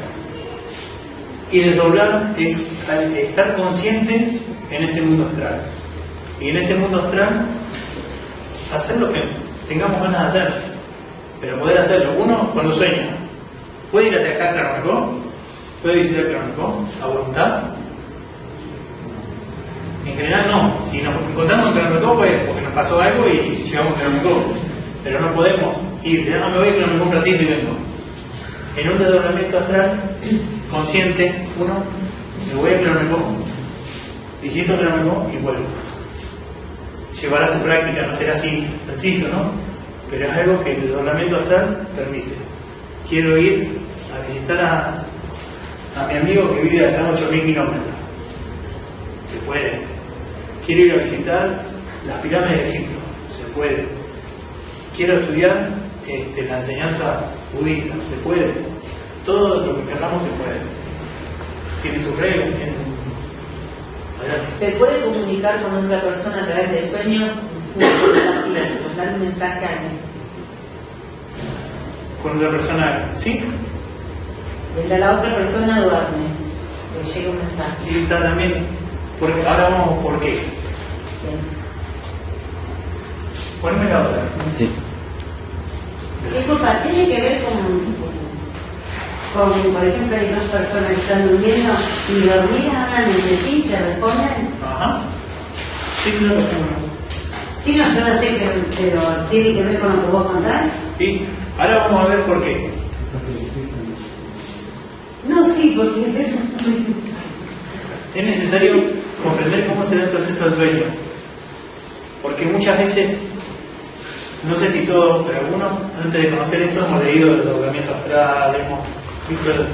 [SPEAKER 2] Y desdoblar es estar consciente en ese mundo astral. Y en ese mundo astral, hacer lo que tengamos ganas de hacer. Pero poder hacerlo. Uno, cuando sueña, puede ir a acá a Claramarcó, puede visitar Claramarcó a voluntad. En general no. Si nos encontramos en Claramarcó, pues porque nos pasó algo y llegamos a Claramarcó. Pero no podemos ir, ya no me voy a Claramarcó un ratito y vengo. En un desdoblamiento astral, consciente, uno, me voy a Claramarcó, visito Claramarcó y vuelvo llevar a su práctica no será así sencillo, ¿no? Pero es algo que el desdoblamiento astral permite. Quiero ir a visitar a, mi amigo que vive acá a 8.000 kilómetros. Se puede. Quiero ir a visitar las pirámides de Egipto. Se puede. Quiero estudiar este, la enseñanza budista. Se puede. Todo lo que queramos se puede. Tiene sus reglas. Tiene...
[SPEAKER 3] Se puede comunicar con otra persona a través del sueño, dar un mensaje a alguien.
[SPEAKER 2] Con una persona, ¿sí?
[SPEAKER 3] Desde la otra persona duerme, le llega un mensaje.
[SPEAKER 2] Y está también, porque ahora vamos por qué.
[SPEAKER 3] Bien.
[SPEAKER 2] Poneme la otra.
[SPEAKER 1] Sí.
[SPEAKER 5] Disculpa, ¿tiene que ver con, con, por ejemplo, hay dos personas que están durmiendo y dormir hablan entre sí, se responden?
[SPEAKER 2] Ajá. Sí, claro sí.
[SPEAKER 5] No, yo no sé, que, pero tiene que ver con lo que vos contás.
[SPEAKER 2] Sí. Ahora vamos a ver por qué.
[SPEAKER 5] No, sí, porque
[SPEAKER 2] Es necesario comprender cómo se da el proceso del sueño. Porque muchas veces, no sé si todos, pero algunos, antes de conocer esto, hemos leído el doblamiento astral, hemos visto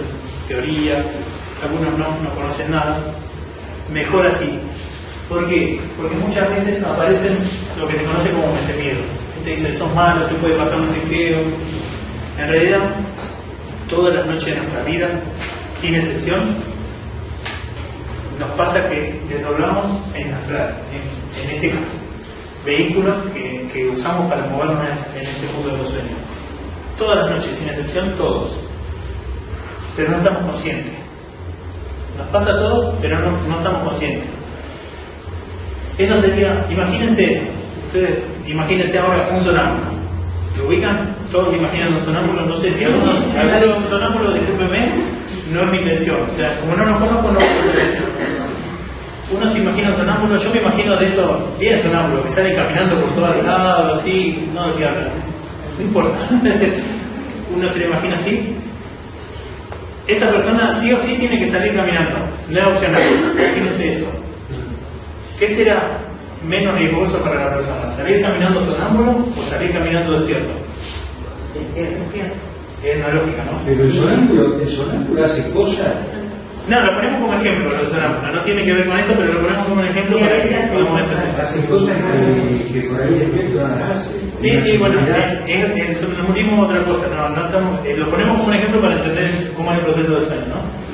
[SPEAKER 2] teoría, algunos no, no conocen nada. Mejor así. ¿Por qué? Porque muchas veces aparecen lo que se conoce como mente miedo. Gente dice, sos malo, te puede pasar no sé qué. En realidad, todas las noches de nuestra vida, sin excepción, nos pasa que desdoblamos en astral, en, en ese vehículo que, usamos para movernos en ese mundo de los sueños. Todas las noches, sin excepción, todos. Pero no estamos conscientes. Nos pasa a todos, pero no estamos conscientes. Eso sería, imagínense, ustedes, imagínense ahora un sonámbulo. ¿Lo ubican? Todos imaginan un sonámbulo, no sé si algunos, algunos sonámbulos, discúlpenme, no es mi intención. O sea, como no nos conozco, no puedo. Uno se imagina un sonámbulo, yo me imagino de esos bien sonámbulos que salen caminando por todos lados, así, no de qué hablan. No importa. Uno se lo imagina así. Esa persona sí o sí tiene que salir caminando, no es opcional. Imagínense eso. ¿Qué será menos riesgoso para la persona? ¿Salir caminando sonámbulo o salir caminando despierto? Es una lógica, ¿no?
[SPEAKER 6] Pero el sonámbulo, el sonámbulo hace cosas.
[SPEAKER 2] No, lo ponemos como ejemplo, lo del sonámbulo. No tiene que ver con esto, pero lo ponemos como un ejemplo
[SPEAKER 5] Sí,
[SPEAKER 2] para que podamos entender.
[SPEAKER 6] Hace cosas que, que por ahí despierto no las hace.
[SPEAKER 2] Sí, sí, bueno,
[SPEAKER 6] Mirá,
[SPEAKER 2] eh, es, es, es otra cosa, no, no estamos, eh, lo ponemos como un ejemplo para entender cómo es el proceso del sueño, ¿no?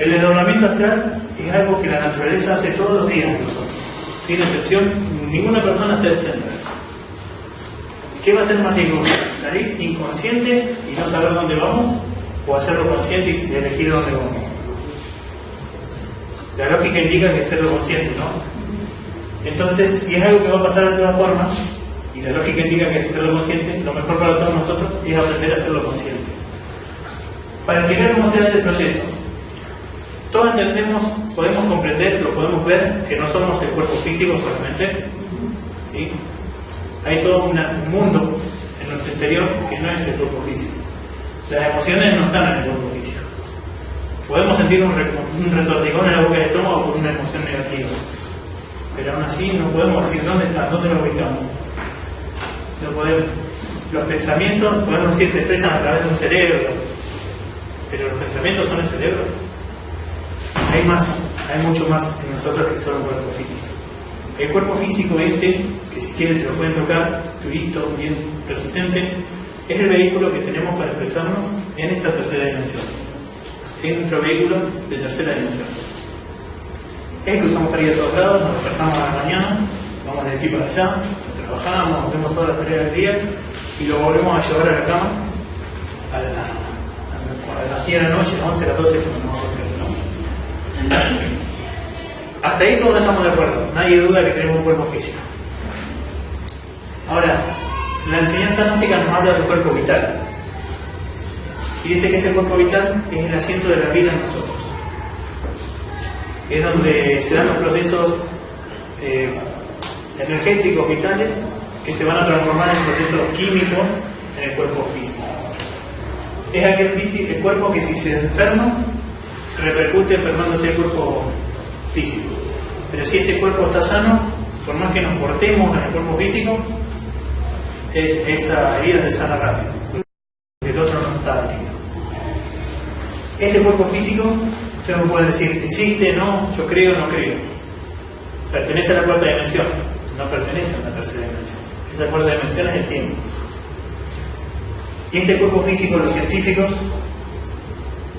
[SPEAKER 2] El desdoblamiento astral es algo que la naturaleza hace todos los días nosotros, sin excepción, ninguna persona está exenta. ¿Qué va a ser más riesgoso? ¿Salir inconsciente y no saber dónde vamos? ¿O hacerlo consciente y elegir dónde vamos? La lógica indica que hacerlo consciente, ¿no? Entonces, si es algo que va a pasar de todas formas, y la lógica indica que hacerlo consciente, lo mejor para todos nosotros es aprender a hacerlo consciente. Para se hace el proceso, todos entendemos, podemos comprender, lo podemos ver, que no somos el cuerpo físico solamente, ¿sí? Hay todo un mundo en nuestro interior que no es el cuerpo físico. Las emociones no están en el cuerpo físico. Podemos sentir un, un en la boca del estómago por una emoción negativa. Pero aún así no podemos decir dónde está, dónde lo ubicamos. No podemos. Los pensamientos, podemos decir, se expresan a través de un cerebro. Pero los pensamientos son el cerebro. Hay más, hay mucho más en nosotros que solo un cuerpo físico. El cuerpo físico este, que si quieren se lo pueden tocar, turito, bien resistente, es el vehículo que tenemos para expresarnos en esta tercera dimensión. Es nuestro vehículo de tercera dimensión. Es el que usamos para ir a todos lados, nos despertamos a la mañana, vamos de aquí para allá, trabajamos, hacemos todas las tareas del día y lo volvemos a llevar a la cama a, la, a las 10 de la noche, a las 11, a las 12, cuando nos Hasta ahí todos estamos de acuerdo, nadie duda que tenemos un cuerpo físico. Ahora, la enseñanza gnóstica nos habla del cuerpo vital. Y dice que ese cuerpo vital es el asiento de la vida en nosotros. Es donde se dan los procesos eh, energéticos vitales que se van a transformar en procesos químicos en el cuerpo físico. Es aquel el cuerpo que si se enferma, repercute enfermándose el cuerpo físico. Pero si este cuerpo está sano, por más que nos portemos en el cuerpo físico, es, esa herida se sana rápido. El otro no está herido. Este cuerpo físico, usted me puede decir, existe, no, yo creo, no creo. Pertenece a la cuarta dimensión, no pertenece a la tercera dimensión. Esa cuarta dimensión es el tiempo. Y este cuerpo físico, los científicos,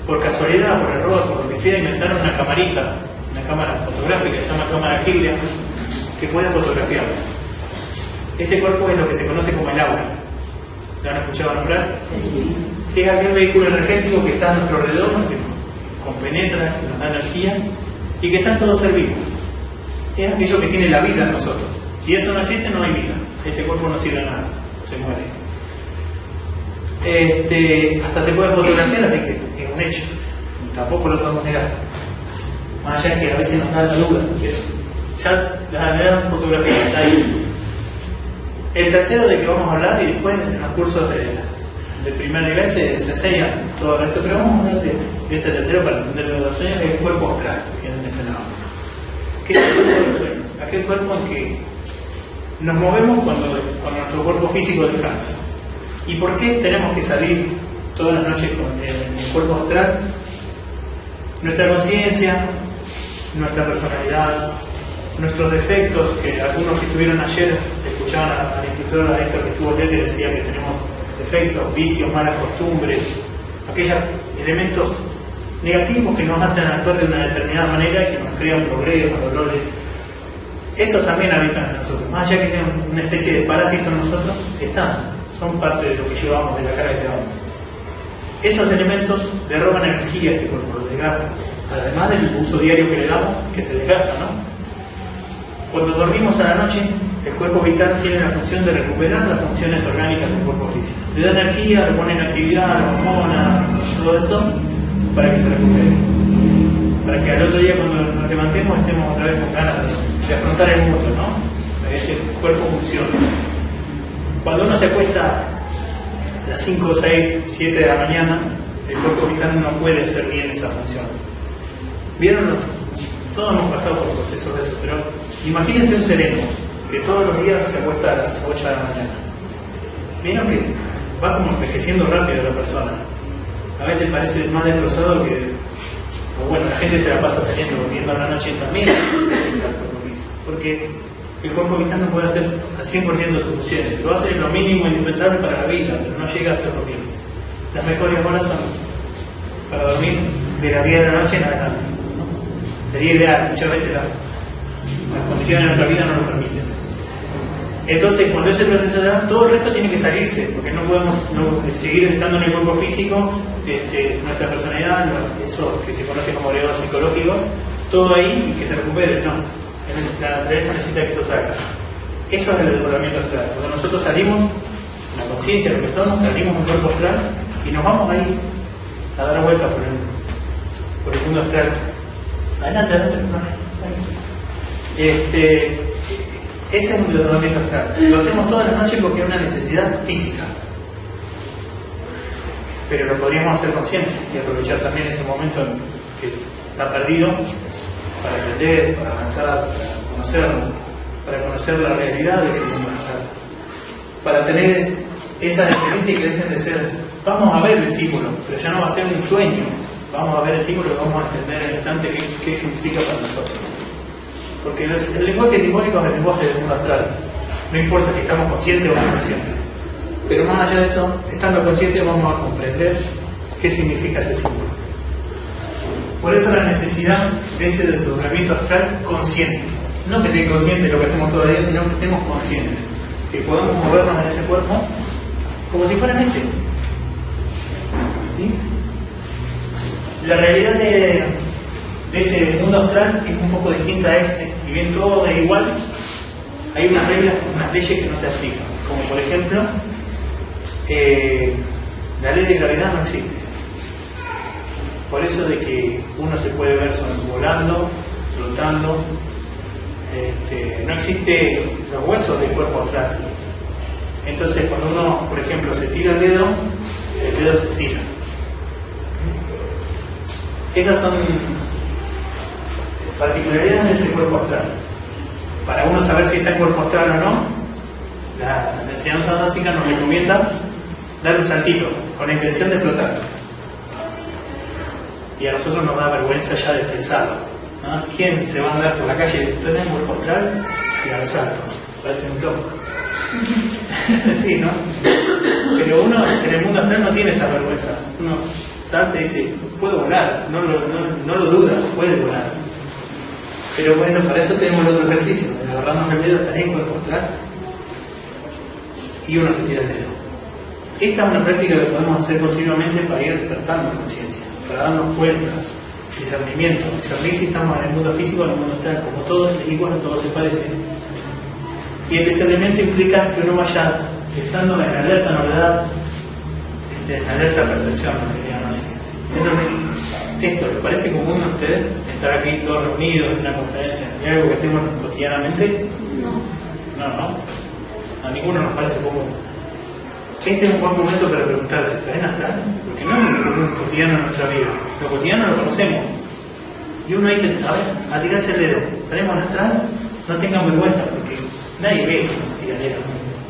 [SPEAKER 2] por casualidad, por error, por lo que sea, inventaron una camarita, una cámara fotográfica, se llama cámara Kirlian, que puede fotografiar. Ese cuerpo es lo que se conoce como el aura. ¿Lo han escuchado nombrar? Es aquel vehículo energético que está a nuestro alrededor, que nos compenetra, que nos da energía y que está en todo ser vivo. Es aquello que tiene la vida en nosotros. Si eso no existe, no hay vida. este cuerpo no sirve a nada, se muere. Este, hasta se puede fotografiar, así que es un hecho, tampoco lo podemos negar. Más allá que a veces nos da la duda, que ya la gran fotografía está ahí. El tercero de que vamos a hablar y después en los cursos de, de primer nivel se, se enseña todo esto, pero vamos a hablar de, de este tercero para entender los sueños, que es el cuerpo astral, que es mencionado. ¿Qué es el cuerpo de los sueños? Aquel cuerpo en que nos movemos cuando, cuando nuestro cuerpo físico descansa. ¿Y por qué tenemos que salir todas las noches con el, cuerpo astral? Nuestra conciencia, nuestra personalidad, nuestros defectos, que algunos que estuvieron ayer escuchaban al instructor a Héctor que estuvo ayer que decía que tenemos defectos, vicios, malas costumbres, aquellos elementos negativos que nos hacen actuar de una determinada manera y que nos crean problemas, dolores. Esos también habitan en nosotros. Más allá que sean una especie de parásito en nosotros, están, son parte de lo que llevamos, de la cara que llevamos. Esos elementos le roban energía este cuerpo, lo desgastan. Además del uso diario que le damos, que se desgasta, ¿no? Cuando dormimos a la noche, el cuerpo vital tiene la función de recuperar las funciones orgánicas del cuerpo físico. Le da energía, le pone en actividad, la hormona, todo eso, para que se recupere. Para que al otro día cuando nos levantemos estemos otra vez con ganas de, de afrontar el mundo, ¿no? Para que ese cuerpo funcione. Cuando uno se acuesta a las 5, 6, 7 de la mañana, el cuerpo vital no puede hacer bien esa función. ¿Vieron? Todos hemos pasado por procesos de eso, pero imagínense un sereno que todos los días se acuesta a las 8 de la mañana. Vieron que va como envejeciendo rápido la persona. A veces parece más destrozado que. O bueno, la gente se la pasa saliendo durmiendo a la noche también. Porque el cuerpo vital no puede hacer al 100% de sus funciones. Lo hace lo mínimo indispensable para la vida, pero no llega a hacerlo bien. Las mejores horas son para dormir de las 10 de la noche en adelante. Sería ideal, muchas veces la, las condiciones de nuestra vida no lo permiten. Entonces, cuando ese proceso da, todo el resto tiene que salirse, porque no podemos no, seguir estando en el cuerpo físico, este, nuestra personalidad, eso que se conoce como legado psicológico, todo ahí y que se recupere. No, la naturaleza necesita que esto salga. Eso es el desdoblamiento astral. Cuando nosotros salimos, la conciencia, lo que somos, salimos del cuerpo astral y nos vamos ahí a dar vueltas por el, por el mundo astral. Adelante, adelante. Este, ese es un desdoblamiento astral. Lo hacemos todas las noches porque es una necesidad física. Pero lo podríamos hacer consciente y aprovechar también ese momento que está perdido para aprender, para avanzar, para conocerlo, para conocer la realidad de ese mundo. Para tener esa experiencia y que dejen de ser, vamos a ver el símbolo, pero ya no va a ser un sueño. Vamos a ver el símbolo y vamos a entender al instante qué, qué significa para nosotros. Porque el lenguaje simbólico es el lenguaje del mundo astral. No importa si estamos conscientes o inconscientes. Pero más allá de eso, estando conscientes vamos a comprender qué significa ese símbolo. Por eso la necesidad de ese desdoblamiento astral consciente. No que esté consciente de lo que hacemos todo el día, sino que estemos conscientes. Que podamos movernos en ese cuerpo como si fuera este. La realidad de, de ese mundo astral es un poco distinta a este. Si bien todo es igual, hay unas reglas, unas leyes que no se aplican. Como por ejemplo, eh, la ley de gravedad no existe. Por eso de que uno se puede ver volando, flotando, este, no existe los huesos del cuerpo astral. Entonces cuando uno, por ejemplo, se tira el dedo, el dedo se tira. Esas son particularidades de ese cuerpo astral. Para uno saber si está en cuerpo astral o no, la, la enseñanza básica nos recomienda dar un saltito con la intención de flotar. Y a nosotros nos da vergüenza ya de pensarlo. ¿no? ¿Quién se va a andar por la calle en cuerpo astral y al salto? Parece un loco. sí, ¿no? Pero uno en el mundo astral no tiene esa vergüenza. Uno salta y dice, puedo volar, no lo, duda, puede volar. Pero bueno, para eso tenemos el otro ejercicio, de agarrarnos el dedo, estar en cuerpo y uno se tira el dedo. Esta es una práctica que podemos hacer continuamente para ir despertando conciencia, para darnos cuenta, discernimiento, discernir si estamos en el mundo físico o en el mundo astral, como todo es igual, todo se parece. Y el discernimiento implica que uno vaya estando en alerta novedad, este, en alerta percepción, llaman así. Eso es- esto, ¿les parece común a ustedes estar aquí todos reunidos en una conferencia? ¿Es algo que hacemos cotidianamente? No, no. A ninguno nos parece común. Este es un buen momento para preguntarse, ¿está en astral? Porque no es un cotidiano en nuestra vida. Lo cotidiano lo conocemos. Y uno dice, a ver, a tirarse el dedo. ¿Estaremos astral? No tengan vergüenza, porque nadie ve si no se tira el dedo.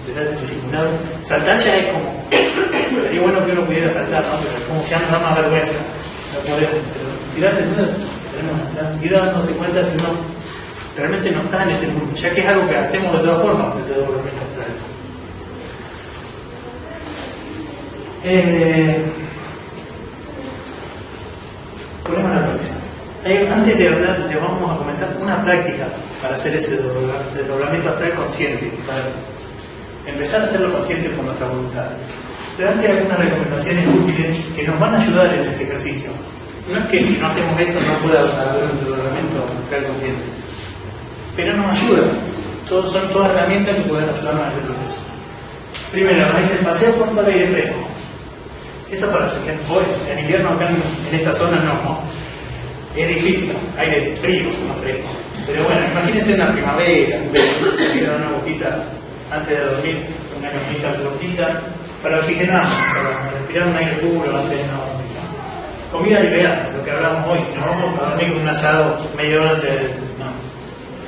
[SPEAKER 2] Detrás de disimulado. Saltar ya es como. Sería bueno que uno pudiera saltar, ¿no? Pero como ya nos da más vergüenza. No podemos. Pero tirarse el dedo, estaremos en astral. Ir dándose cuenta si uno realmente no está en ese mundo, ya que es algo que hacemos de todas formas, de todo lo astral. Eh, ponemos la próxima. Antes de hablar, le vamos a comentar una práctica para hacer ese desdobla- desdoblamiento astral consciente, para empezar a hacerlo consciente con nuestra voluntad. Antes hay algunas recomendaciones útiles que nos van a ayudar en ese ejercicio. No es que si no hacemos esto no pueda haber un desdoblamiento astral consciente, pero nos ayuda. Todos, son todas herramientas que pueden ayudarnos a este proceso. Primero, nos dice el paseo por el aire fresco. Eso para hoy, en invierno acá en, en esta zona no, ¿no? Es difícil, aire frío, no fresco. Pero bueno, imagínense una primavera, se queda una gotita antes de dormir, una camioneta flotita, para oxigenar, para respirar un aire puro antes de no dormir. Comida liviana, lo que hablamos hoy, si nos vamos a dormir con un asado media hora antes de... No,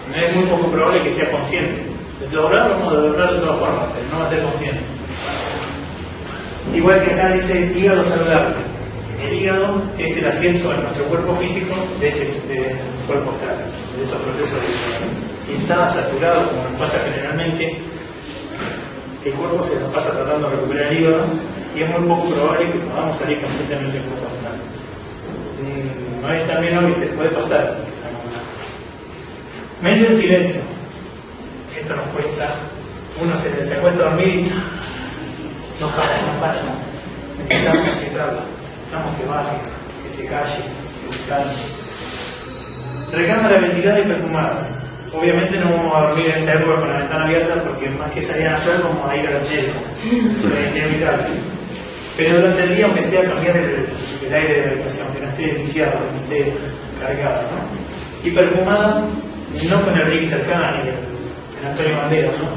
[SPEAKER 2] no es muy poco probable que sea consciente. Doblar, vamos a de todas formas, pero no va a ser consciente. Igual que acá dice hígado saludable. El hígado es el asiento en nuestro cuerpo físico de ese de cuerpo astral, de esos procesos de Si está saturado, como nos pasa generalmente, el cuerpo se nos pasa tratando de recuperar el hígado y es muy poco probable que podamos salir completamente del cuerpo. Mm, No es también hoy, se puede pasar. Mente en silencio. Esto nos cuesta. Uno se, se acuesta a dormir y no para, no para. Necesitamos que habla, necesitamos que baje, que se calle, que se calme. Recámara ventilada y perfumada. Obviamente no vamos a dormir en esta época con la ventana abierta porque más que salir a hacer vamos a ir al médico. Es inevitable. Pero durante el día, aunque sea cambiar el, el aire de la habitación, que no esté viciado, que no esté cargado. ¿no? Y perfumada, no con el Ricky Cercani, el, el Antonio Banderas, ¿no?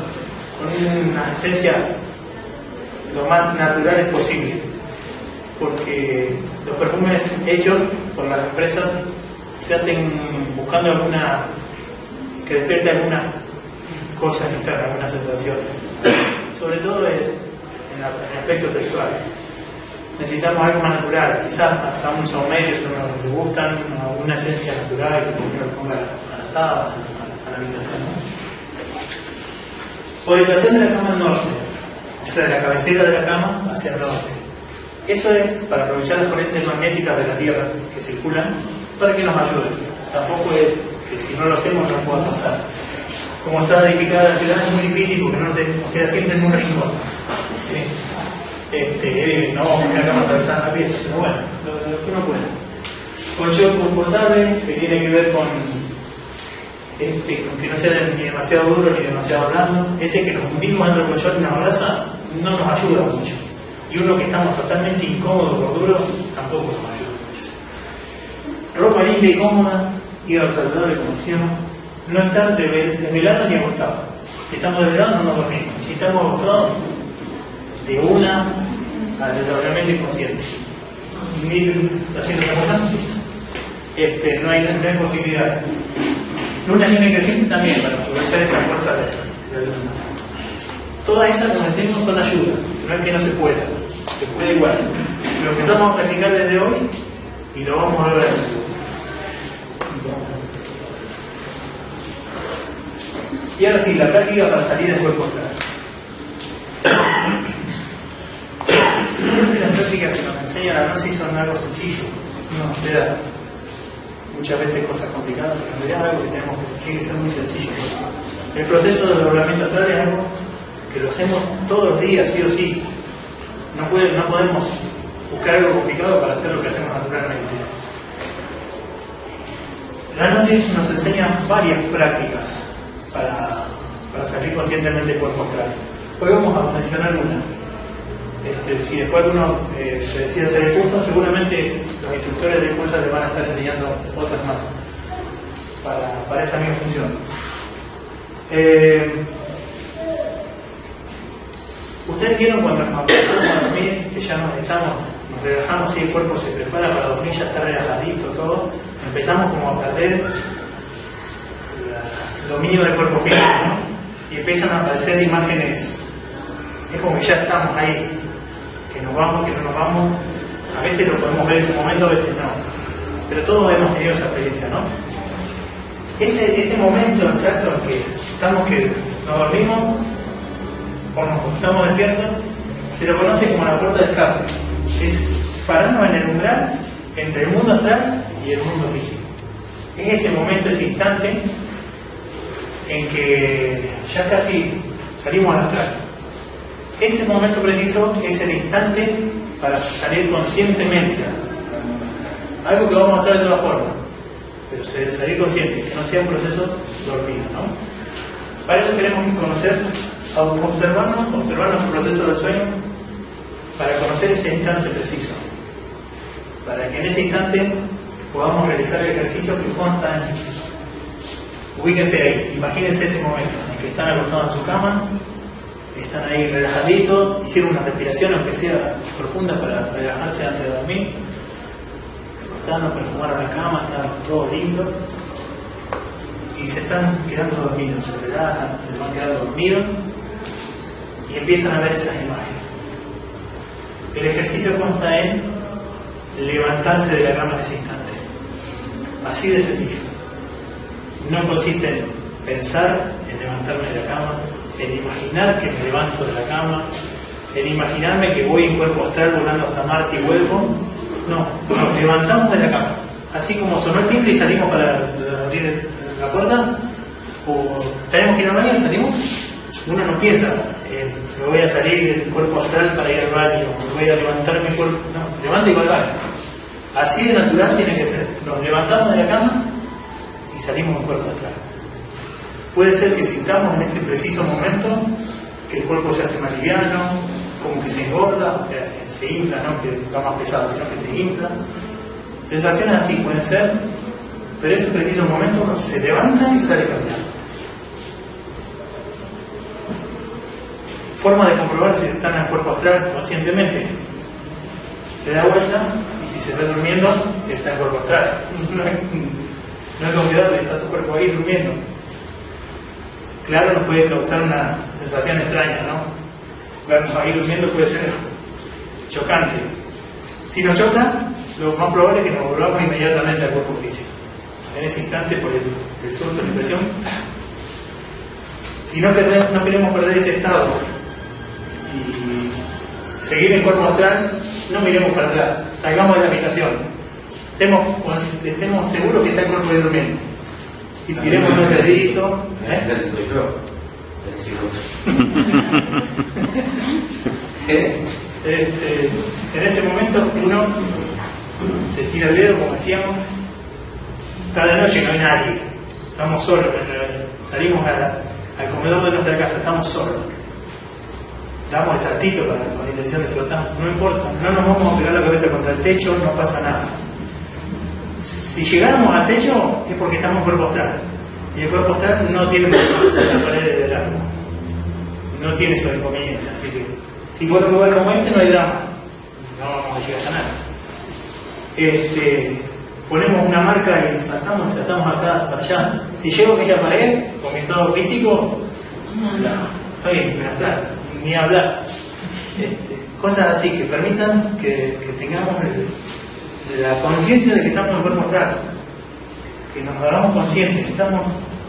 [SPEAKER 2] con unas esencias lo más naturales posible. Porque los perfumes hechos por las empresas se hacen buscando alguna que despierte alguna cosa interna, alguna sensación. Sobre todo en, en en el aspecto sexual. Necesitamos algo más natural, quizás hasta un saumerio si no nos gustan, alguna esencia natural que uno le ponga a la sábana, a la- habitación. ¿no? Orientación de la cama norte, o de la cabecera de la cama hacia el norte. Eso es para aprovechar las corrientes magnéticas de la Tierra que circulan para que nos ayuden. Tampoco es que si no lo hacemos no pueda pasar. Como está edificada la ciudad es muy difícil porque no nos queda siempre en un rincón. Este, no vamos a cama atravesada la pieza, pero bueno, lo, lo que uno puede. Colchón confortable que tiene que ver con este, que no sea ni demasiado duro ni demasiado blando, ese que nos hundimos dentro del colchón y nos abraza, no nos ayuda mucho. Y uno que estamos totalmente incómodos por duro, tampoco nos ayuda mucho. Ropa limpia y cómoda, hígado saludable, como decíamos, no estar desvel- desvelado ni acostado. Si estamos desvelados no nos dormimos. Si estamos acostados, de una al desdoblamiento inconsciente. Este, no, hay, no hay posibilidad. Luna llena creciente también, para aprovechar esa fuerza de, de la luna. Todas estas, como decimos, son ayudas. No es que no se pueda, se puede igual. Lo empezamos a practicar desde hoy y lo vamos a ver. Y ahora sí, la práctica para salir del cuerpo astral. Siempre las prácticas que nos enseñan a gnosis son algo sencillo. No, espera muchas veces cosas complicadas, pero en realidad algo que tenemos que tiene que ser muy sencillo. El proceso de doblamiento astral es algo que lo hacemos todos los días, sí o sí. No, puede- no podemos buscar algo complicado para hacer lo que hacemos naturalmente. La gnosis nos enseña varias prácticas para, para salir conscientemente del cuerpo. Hoy vamos a mencionar una. Este, si después uno eh, se decide hacer el curso, seguramente los instructores del curso les van a estar enseñando otras más para, para esta misma función. Eh, Ustedes vieron cuando nos acostamos a dormir, que ya nos estamos, nos relajamos y el cuerpo se prepara para dormir, ya está relajadito todo, empezamos como a perder el dominio del cuerpo físico, ¿no? Y empiezan a aparecer imágenes, es como que ya estamos ahí, que nos vamos, que no nos vamos, a veces lo podemos ver en su momento, a veces no, pero todos hemos tenido esa experiencia, ¿no? Ese, ese momento exacto en que estamos que nos dormimos, o nos estamos despiertos, se lo conoce como la puerta de escape. Es pararnos en el umbral entre el mundo astral y el mundo físico. Es ese momento, ese instante en que ya casi salimos al astral. Ese momento preciso es el instante para salir conscientemente. Algo que vamos a hacer de todas formas, pero salir consciente, que no sea un proceso dormido. ¿no? Para eso queremos conocer observarnos, observar nuestro proceso del sueño para conocer ese instante preciso. Para que en ese instante podamos realizar el ejercicio que consta en. Ubíquense ahí, imagínense ese momento en que están acostados en su cama, están ahí relajaditos, hicieron una respiración, aunque sea profunda, para relajarse antes de dormir. Acostaron, perfumaron la cama, están todos lindos y se están quedando dormidos, se relajan, se van quedando dormidos y empiezan a ver esas imágenes. El ejercicio consta en levantarse de la cama en ese instante. Así de sencillo. No consiste en pensar en levantarme de la cama, en imaginar que me levanto de la cama, en imaginarme que voy en cuerpo astral volando hasta Marte y vuelvo. No, nos levantamos de la cama. Así como sonó el timbre y salimos para abrir la puerta, o tenemos que ir al baño, salimos, uno no piensa, me voy a salir del cuerpo astral para ir al baño, me voy a levantar mi cuerpo, no, levanta y va al baño. Así de natural tiene que ser. Nos levantamos de la cama y salimos del cuerpo astral. Puede ser que sintamos en ese preciso momento que el cuerpo se hace más liviano, como que se engorda, o sea, se, se infla, no que está más pesado, sino que se infla. Sensaciones así pueden ser, pero ese preciso momento uno se levanta y sale caminando. Forma de comprobar si están el cuerpo astral conscientemente. Se da vuelta y si se ve durmiendo, está en cuerpo astral. No es, no es confiable, está su cuerpo ahí durmiendo. Claro, nos puede causar una sensación extraña, ¿no? Vernos ahí durmiendo puede ser chocante. Si nos choca, lo más probable es que nos volvamos inmediatamente al cuerpo físico. En ese instante, por el, el susto, la impresión. Si no, no queremos perder ese estado y seguir en cuerpo astral, no miremos para atrás, salgamos de la habitación. Estemos, estemos seguros que está el cuerpo ahí durmiendo. Y tiremos. ¿eh?
[SPEAKER 4] Gracias, soy yo.
[SPEAKER 2] ¿Eh? Este, en ese momento uno se tira el dedo, como decíamos, cada noche no hay nadie, estamos solos, salimos a la- al comedor de nuestra casa, estamos solos. Damos el saltito con la intención de flotar, no importa, no nos vamos a pegar la cabeza contra el techo, no pasa nada. Si llegáramos al techo es porque estamos en cuerpo astral. Y el cuerpo astral no tiene las paredes del árbol. No tiene esos inconvenientes. Así que si por un lugar como este no hay drama. No vamos a llegar a nada. Este, ponemos una marca y saltamos, saltamos acá para allá. Si llego a aquella pared con mi estado físico, no, está bien, me astral, ni hablar. Cosas así que permitan que, tengamos la conciencia de que estamos en cuerpo astral, que nos hagamos conscientes, estamos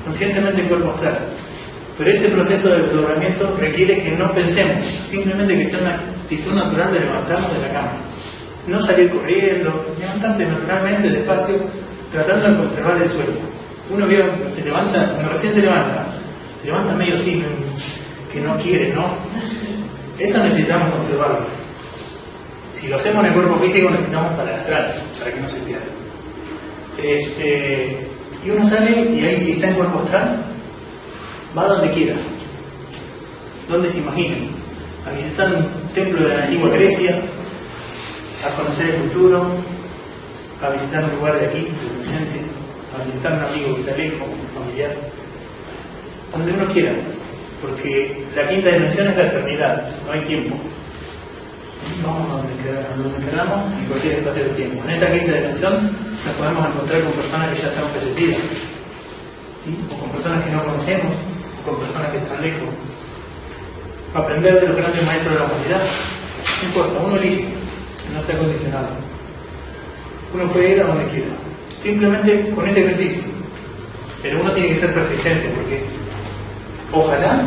[SPEAKER 2] conscientemente en cuerpo astral. Pero ese proceso de desdoblamiento requiere que no pensemos, simplemente que sea una actitud natural de levantarnos de la cama. No salir corriendo, levantarse naturalmente, despacio, tratando de conservar el sueño. Uno vio se levanta, recién se levanta, se levanta medio así, que no quiere, ¿no? Eso necesitamos conservarlo. Si lo hacemos en el cuerpo físico, necesitamos para el astral, para que no se pierda. Este, y uno sale y ahí si está en cuerpo astral, va donde quiera. donde se imaginen, a visitar un templo de la antigua Grecia, a conocer el futuro, a visitar un lugar de aquí, del presente, a visitar un amigo que está lejos, un familiar, donde uno quiera, porque la quinta dimensión es la eternidad, no hay tiempo. Vamos a donde, queda- a donde queramos en cualquier espacio de tiempo. En esa quinta dimensión nos podemos encontrar con personas que ya están fallecidas, o con personas que no conocemos, o con personas que están lejos. Aprender de los grandes maestros de la humanidad. No importa, uno elige, no está condicionado. Uno puede ir a donde quiera, simplemente con ese ejercicio. Pero uno tiene que ser persistente porque ojalá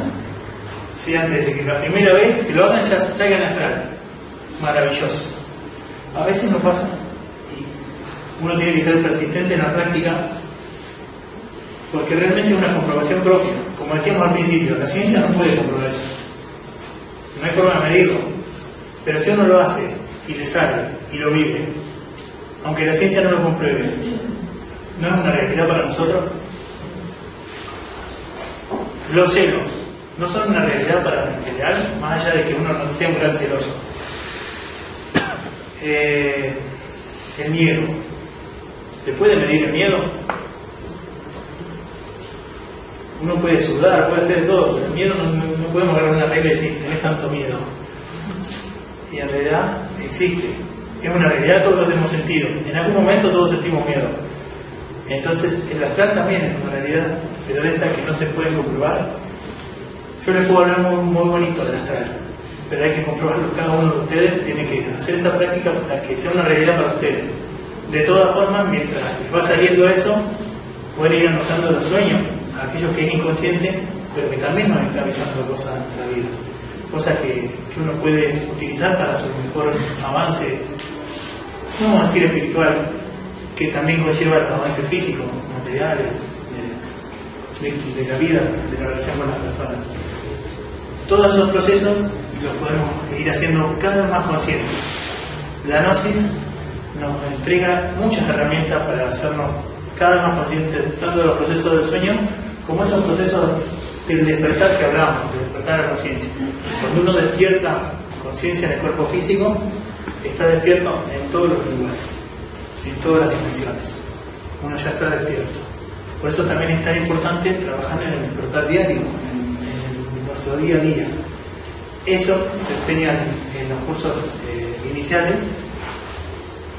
[SPEAKER 2] sea antes de que la primera vez que lo hagan ya salgan astral. Maravilloso. A veces no pasa y uno tiene que ser persistente en la práctica porque realmente es una comprobación propia. Como decíamos al principio, la ciencia no puede comprobar eso. No hay forma de medirlo. Pero si uno lo hace y le sale y lo vive, aunque la ciencia no lo compruebe, ¿no es una realidad para nosotros? Los celos no son una realidad para general, más allá de que uno no sea un gran celoso. Eh, el miedo. ¿Se puede medir el miedo? Uno puede sudar, puede hacer de todo, pero el miedo no, no- no podemos agarrar una regla y decir, tenés tanto miedo. Y en realidad existe. Es una realidad, todos lo tenemos sentido. En algún momento todos sentimos miedo. Entonces, el astral también es una realidad, pero de esta que no se puede comprobar. Yo les puedo hablar muy, muy bonito del astral, pero hay que comprobarlo. Cada uno de ustedes tiene que hacer esa práctica para que sea una realidad para ustedes. De todas formas, mientras les va saliendo eso, pueden ir anotando los sueños, aquellos que es inconsciente, pero que también nos está avisando cosas en nuestra vida. Cosas que, uno puede utilizar para su mejor avance, no vamos a decir espiritual, que también conlleva los avances físicos, materiales, de, la vida, de la relación con las personas. Todos esos procesos los podemos ir haciendo cada vez más conscientes. La gnosis nos entrega muchas herramientas para hacernos cada vez más conscientes tanto de los procesos del sueño como esos procesos del despertar que hablamos, del despertar la conciencia. Cuando uno despierta conciencia en el cuerpo físico, está despierto en todos los lugares, en todas las dimensiones. Uno ya está despierto. Por eso también es tan importante trabajar en el despertar diario, en, nuestro día a día. Eso se enseña en, los cursos eh, iniciales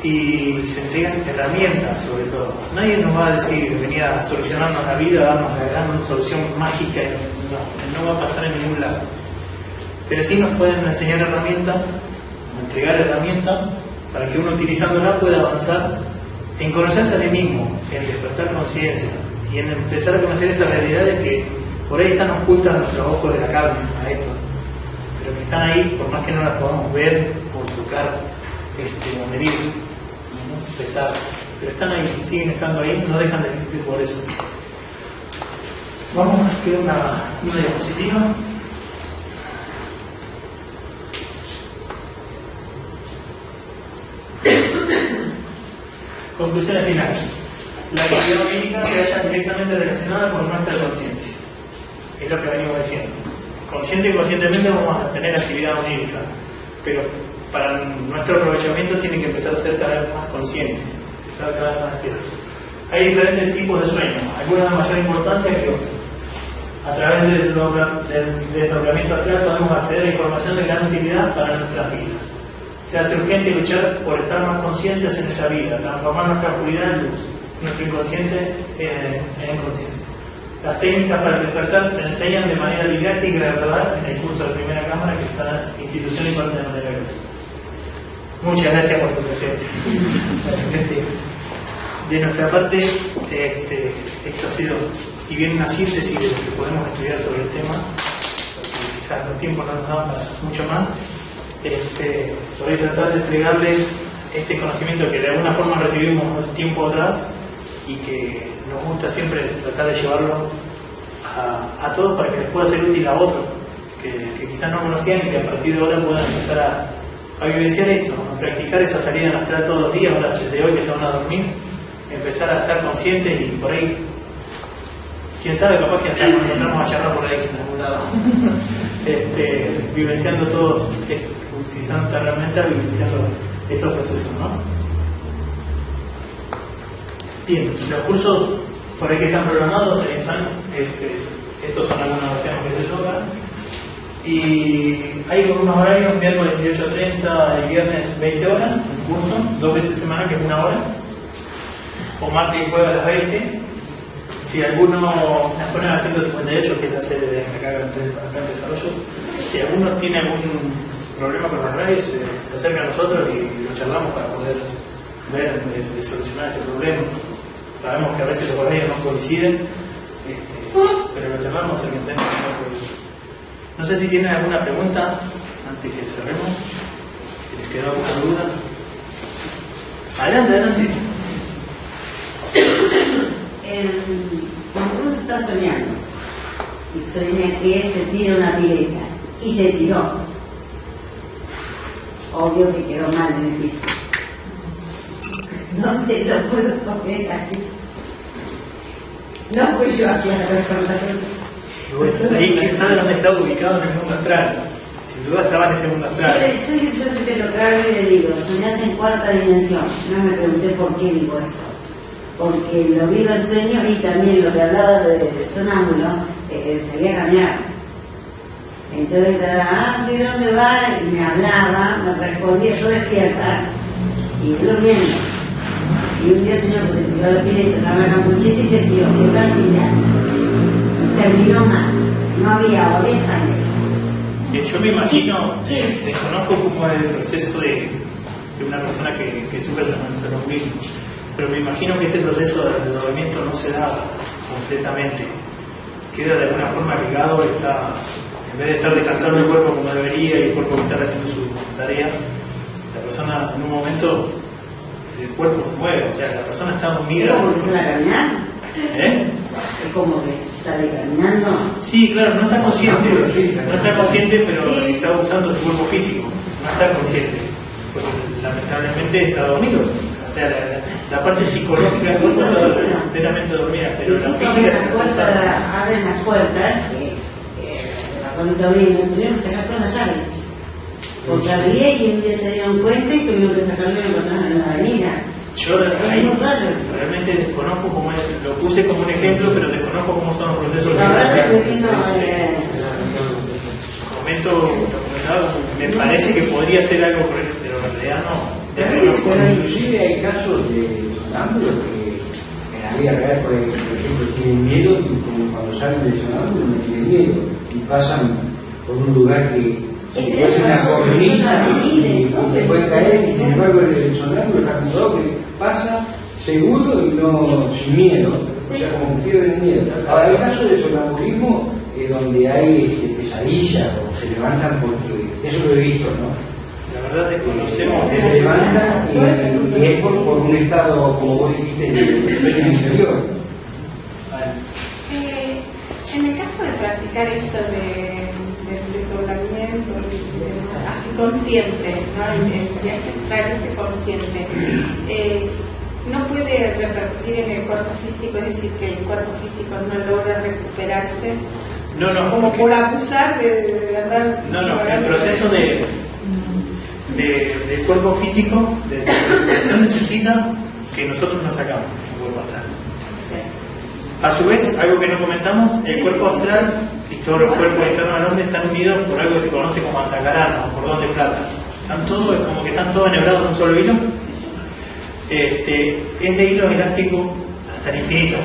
[SPEAKER 2] y se entregan herramientas sobre todo. Nadie nos va a decir venía a solucionarnos la vida, darnos la gran solución mágica, no, no va a pasar en ningún lado. Pero sí nos pueden enseñar herramientas, entregar herramientas para que uno utilizándola pueda avanzar en conocerse a sí mismo, en despertar conciencia y en empezar a conocer esa realidad de que por ahí están ocultas nuestros ojos de la carne a esto, pero que están ahí por más que no las podamos ver o tocar este, o medir, ¿no? pesar, pero están ahí, siguen estando ahí, no dejan de existir por eso. Vamos a ver una, una diapositiva. Conclusiones finales. La actividad médica se halla directamente relacionada con nuestra conciencia. Es lo que venimos diciendo. Consciente y conscientemente vamos a tener actividad onírica, pero para nuestro aprovechamiento tiene que empezar a ser cada vez más consciente, cada vez más despierto. Hay diferentes tipos de sueños, algunos de mayor importancia que otros. A través del, desdobla- del desdoblamiento astral podemos acceder a información de gran utilidad para nuestras vidas. Se hace urgente luchar por estar más conscientes en esta vida, transformar nuestra oscuridad en luz, nuestro inconsciente en, en consciente. Las técnicas para el despertar se enseñan de manera didáctica y verdad en el curso de primera cámara que está en institución y parte de manera gratuita. Muchas gracias por tu presencia. Este, de nuestra parte, este, esto ha sido, si bien una síntesis de lo que podemos estudiar sobre el tema, porque quizás los tiempos no nos para mucho más, este, voy a tratar de entregarles este conocimiento que de alguna forma recibimos tiempo atrás y que nos gusta siempre tratar de llevarlo a, a todos para que les pueda ser útil a otros que, quizás no conocían y que a partir de ahora puedan empezar a, vivenciar esto, a practicar esa salida en astral todos los días, ahora desde hoy que se van a dormir, empezar a estar conscientes y por ahí, quién sabe, capaz que hasta nos encontramos a charlar por ahí en algún lado. este, vivenciando todos, utilizando esta herramienta, vivenciando estos procesos, ¿no? Bien, los cursos por ahí que están programados, ahí están, este, estos son algunos de los temas que se tocan. Y hay unos horarios, miércoles 18.30 y viernes 20 horas, un curso, dos veces semana, que es una hora, o martes y jueves a las 20. Si alguno, las ponen a 158, que es la sede de acá, en desarrollo, si alguno tiene algún problema con las radios, se, se acerca a nosotros y lo charlamos para poder ver, eh, de solucionar ese problema. Sabemos que a veces los horarios no coinciden, este, pero lo charlamos el que tenga No sé si tienen alguna pregunta antes que cerremos. Si les quedó alguna duda. Adelante, adelante.
[SPEAKER 5] El, cuando uno está soñando y sueña que se tira una pileta y se tiró, obvio que quedó mal en el piso. ¿Dónde lo puedo poner aquí? No fui yo aquí a recordarlo.
[SPEAKER 2] Y bueno, ahí quién sabe dónde está ubicado en el mundo astral. Sin duda estaba en ese mundo
[SPEAKER 5] Yo,
[SPEAKER 2] astral.
[SPEAKER 5] le- soy, yo siempre lo que y le digo, soñás en cuarta dimensión. No me pregunté por qué digo eso. Porque lo vi en sueño y también lo que hablaba de, de sonámbulo, eh, salía a caminar. Entonces, ah, sí, ¿dónde va? Y me hablaba, me respondía, yo despierta y durmiendo. Y un día soñó que se tiró la pileta, estaba la campuchita y se tiró, quedó al final. Y terminó mal. No había sangre.
[SPEAKER 2] Eh, Yo me imagino,
[SPEAKER 5] ¿Qué
[SPEAKER 2] eh,
[SPEAKER 5] es?
[SPEAKER 2] desconozco cómo es el proceso de, de una persona que, que sufre sonambulismo, pero me imagino que ese proceso de, de dormimiento no se da completamente. Queda de alguna forma ligado, está, en vez de estar descansando el cuerpo como debería y el cuerpo estar haciendo su tarea, la persona en un momento, el cuerpo se mueve, o sea, la persona está
[SPEAKER 5] Es
[SPEAKER 2] dormida.
[SPEAKER 5] como que sale a caminar.
[SPEAKER 2] ¿Eh?
[SPEAKER 5] Es como que sale caminando.
[SPEAKER 2] Sí, claro, no está consciente, no está consciente, pero
[SPEAKER 5] Sí.
[SPEAKER 2] está usando su cuerpo físico, no está consciente, porque lamentablemente está dormido. O sea, la, parte psicológica del cuerpo está enteramente dormida, pero la física
[SPEAKER 5] abren
[SPEAKER 2] está
[SPEAKER 5] las puertas,
[SPEAKER 2] cansada.
[SPEAKER 5] abren las puertas, que, que razón mi sobrino, tuvieron que sacar todas las llaves. Porque abría y un día se dieron cuenta y tuvieron que sacarlo y encontraron en la avenida.
[SPEAKER 2] Yo ahí realmente desconozco cómo es, lo puse como un ejemplo, pero desconozco cómo son los procesos
[SPEAKER 5] verdad se eh,
[SPEAKER 2] momento me parece que podría ser algo el- pero en realidad no.
[SPEAKER 6] Pero inclusive hay casos de sonámbulos que en la vida real, por ejemplo, tienen miedo y como cuando salen del sonámbulo no tienen miedo. Y pasan por un lugar que
[SPEAKER 5] Es
[SPEAKER 6] puede hacer una cornisa y, se puede caer y sin embargo el, el sonámbulo está comprobado que pasa seguro y no sin miedo, o sea como que pierde el miedo. Ahora hay casos de sonambulismo eh, donde hay este, pesadillas o se levantan porque eso lo he visto, ¿no?
[SPEAKER 2] La verdad desconocemos
[SPEAKER 6] que se levantan y, y es por, por un estado, como vos dijiste, de sueño interior.
[SPEAKER 7] Eh, en el caso de practicar esto de, del desdoblamiento, de- así consciente, ¿no? el, el viaje astral este consciente, eh, no puede repercutir en el cuerpo físico, es decir, que el cuerpo físico no logra recuperarse,
[SPEAKER 2] No, no,
[SPEAKER 7] como por abusar de, de andar.
[SPEAKER 2] No, no, el proceso de, de- del cuerpo físico, de recuperación, necesita que nosotros nos sacamos el cuerpo astral. A su vez, algo que no comentamos, el cuerpo astral todos los cuerpos internos del hombre están unidos por algo que se conoce como antacarana o cordón de plata. Están todos, como que están todos enhebrados en un solo hilo. Este, ese hilo es elástico hasta el infinito.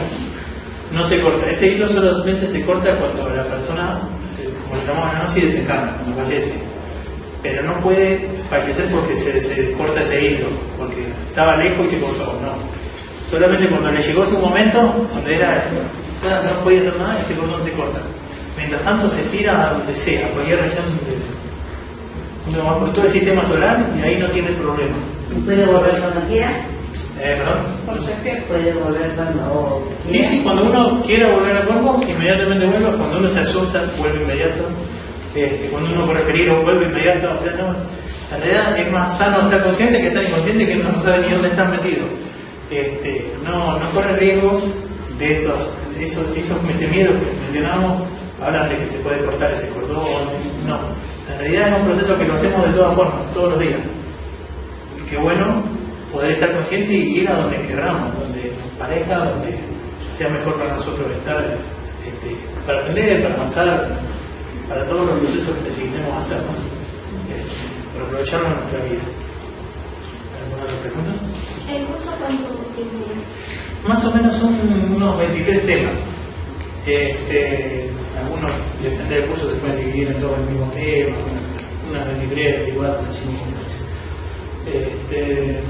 [SPEAKER 2] No se corta. Ese hilo solamente se corta cuando la persona, eh, como le llamamos la gnosis, desencarna, cuando fallece. Pero no puede fallecer porque se, se corta ese hilo, porque estaba lejos y se cortó. No. Solamente cuando le llegó su momento, donde era, no podía hacer nada, ese cordón se corta. Mientras tanto se tira a donde sea, a cualquier región uno va por todo el sistema solar y ahí no tiene problema.
[SPEAKER 5] y puede volver cuando quiera,
[SPEAKER 2] Eh, perdón.
[SPEAKER 7] Por
[SPEAKER 5] puede volver cuando
[SPEAKER 2] Sí,
[SPEAKER 5] quiera.
[SPEAKER 2] sí, cuando uno quiera volver al cuerpo, inmediatamente vuelve. Cuando uno se asusta, vuelve inmediato. Este, cuando uno corre peligro, vuelve inmediato. O sea, no, en realidad es más sano estar consciente que estar inconsciente que uno no sabe ni dónde está metido. Este, no, no corre riesgos de esos, de esos, de esos miedos que mencionábamos hablan de que se puede cortar ese cordón, no. En realidad es un proceso que lo hacemos de todas formas, todos los días. Y qué bueno poder estar consciente y ir a donde querramos, donde nos parezca, donde sea mejor para nosotros estar, este, para aprender, para avanzar, para todos los procesos que necesitemos hacer, ¿no? Este, para aprovecharlo en nuestra vida. ¿Alguna otra pregunta?
[SPEAKER 8] ¿El curso cuánto tiempo?
[SPEAKER 2] Más o menos son unos 23 temas. Este, algunos, depende del curso, se pueden dividir en todos el mismo tema, unas 23, 24, 25. Este,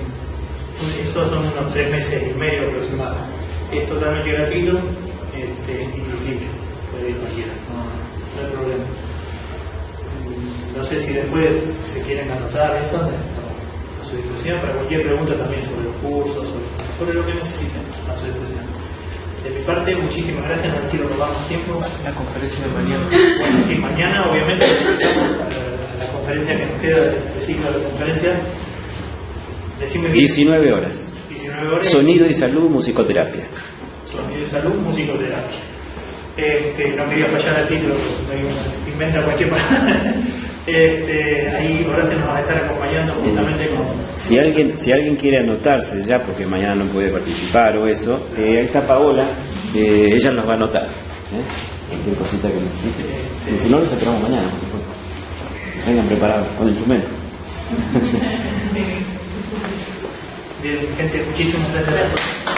[SPEAKER 2] esos son unos tres meses y medio aproximadamente. Es totalmente gratuito este, y libre, puede ir cualquiera, no, no hay problema. Mm, No sé si después se quieren anotar eso, a su disposición para cualquier pregunta también sobre los cursos, sobre, sobre lo que necesiten, a su disposición. De mi parte, muchísimas gracias, no quiero robar más tiempo.
[SPEAKER 9] La conferencia de mañana.
[SPEAKER 2] Bueno, sí, mañana obviamente a la, la conferencia que nos queda de ciclo de conferencia. Decime bien.
[SPEAKER 10] 19 horas.
[SPEAKER 2] 19 horas.
[SPEAKER 10] Sonido y salud, musicoterapia.
[SPEAKER 2] Sonido y salud, musicoterapia. Este, no quería fallar al título, inventa cualquier palabra. Este, ahí Horacio nos va a estar acompañando justamente con.
[SPEAKER 10] Si alguien, si alguien quiere anotarse ya, porque mañana no puede participar o eso, eh, ahí está Paola, eh, ella nos va a anotar. ¿eh? Cualquier cosita que necesite. Y si no, nos esperamos mañana. Vengan preparados con el instrumento.
[SPEAKER 2] Bien, gente, muchísimas gracias.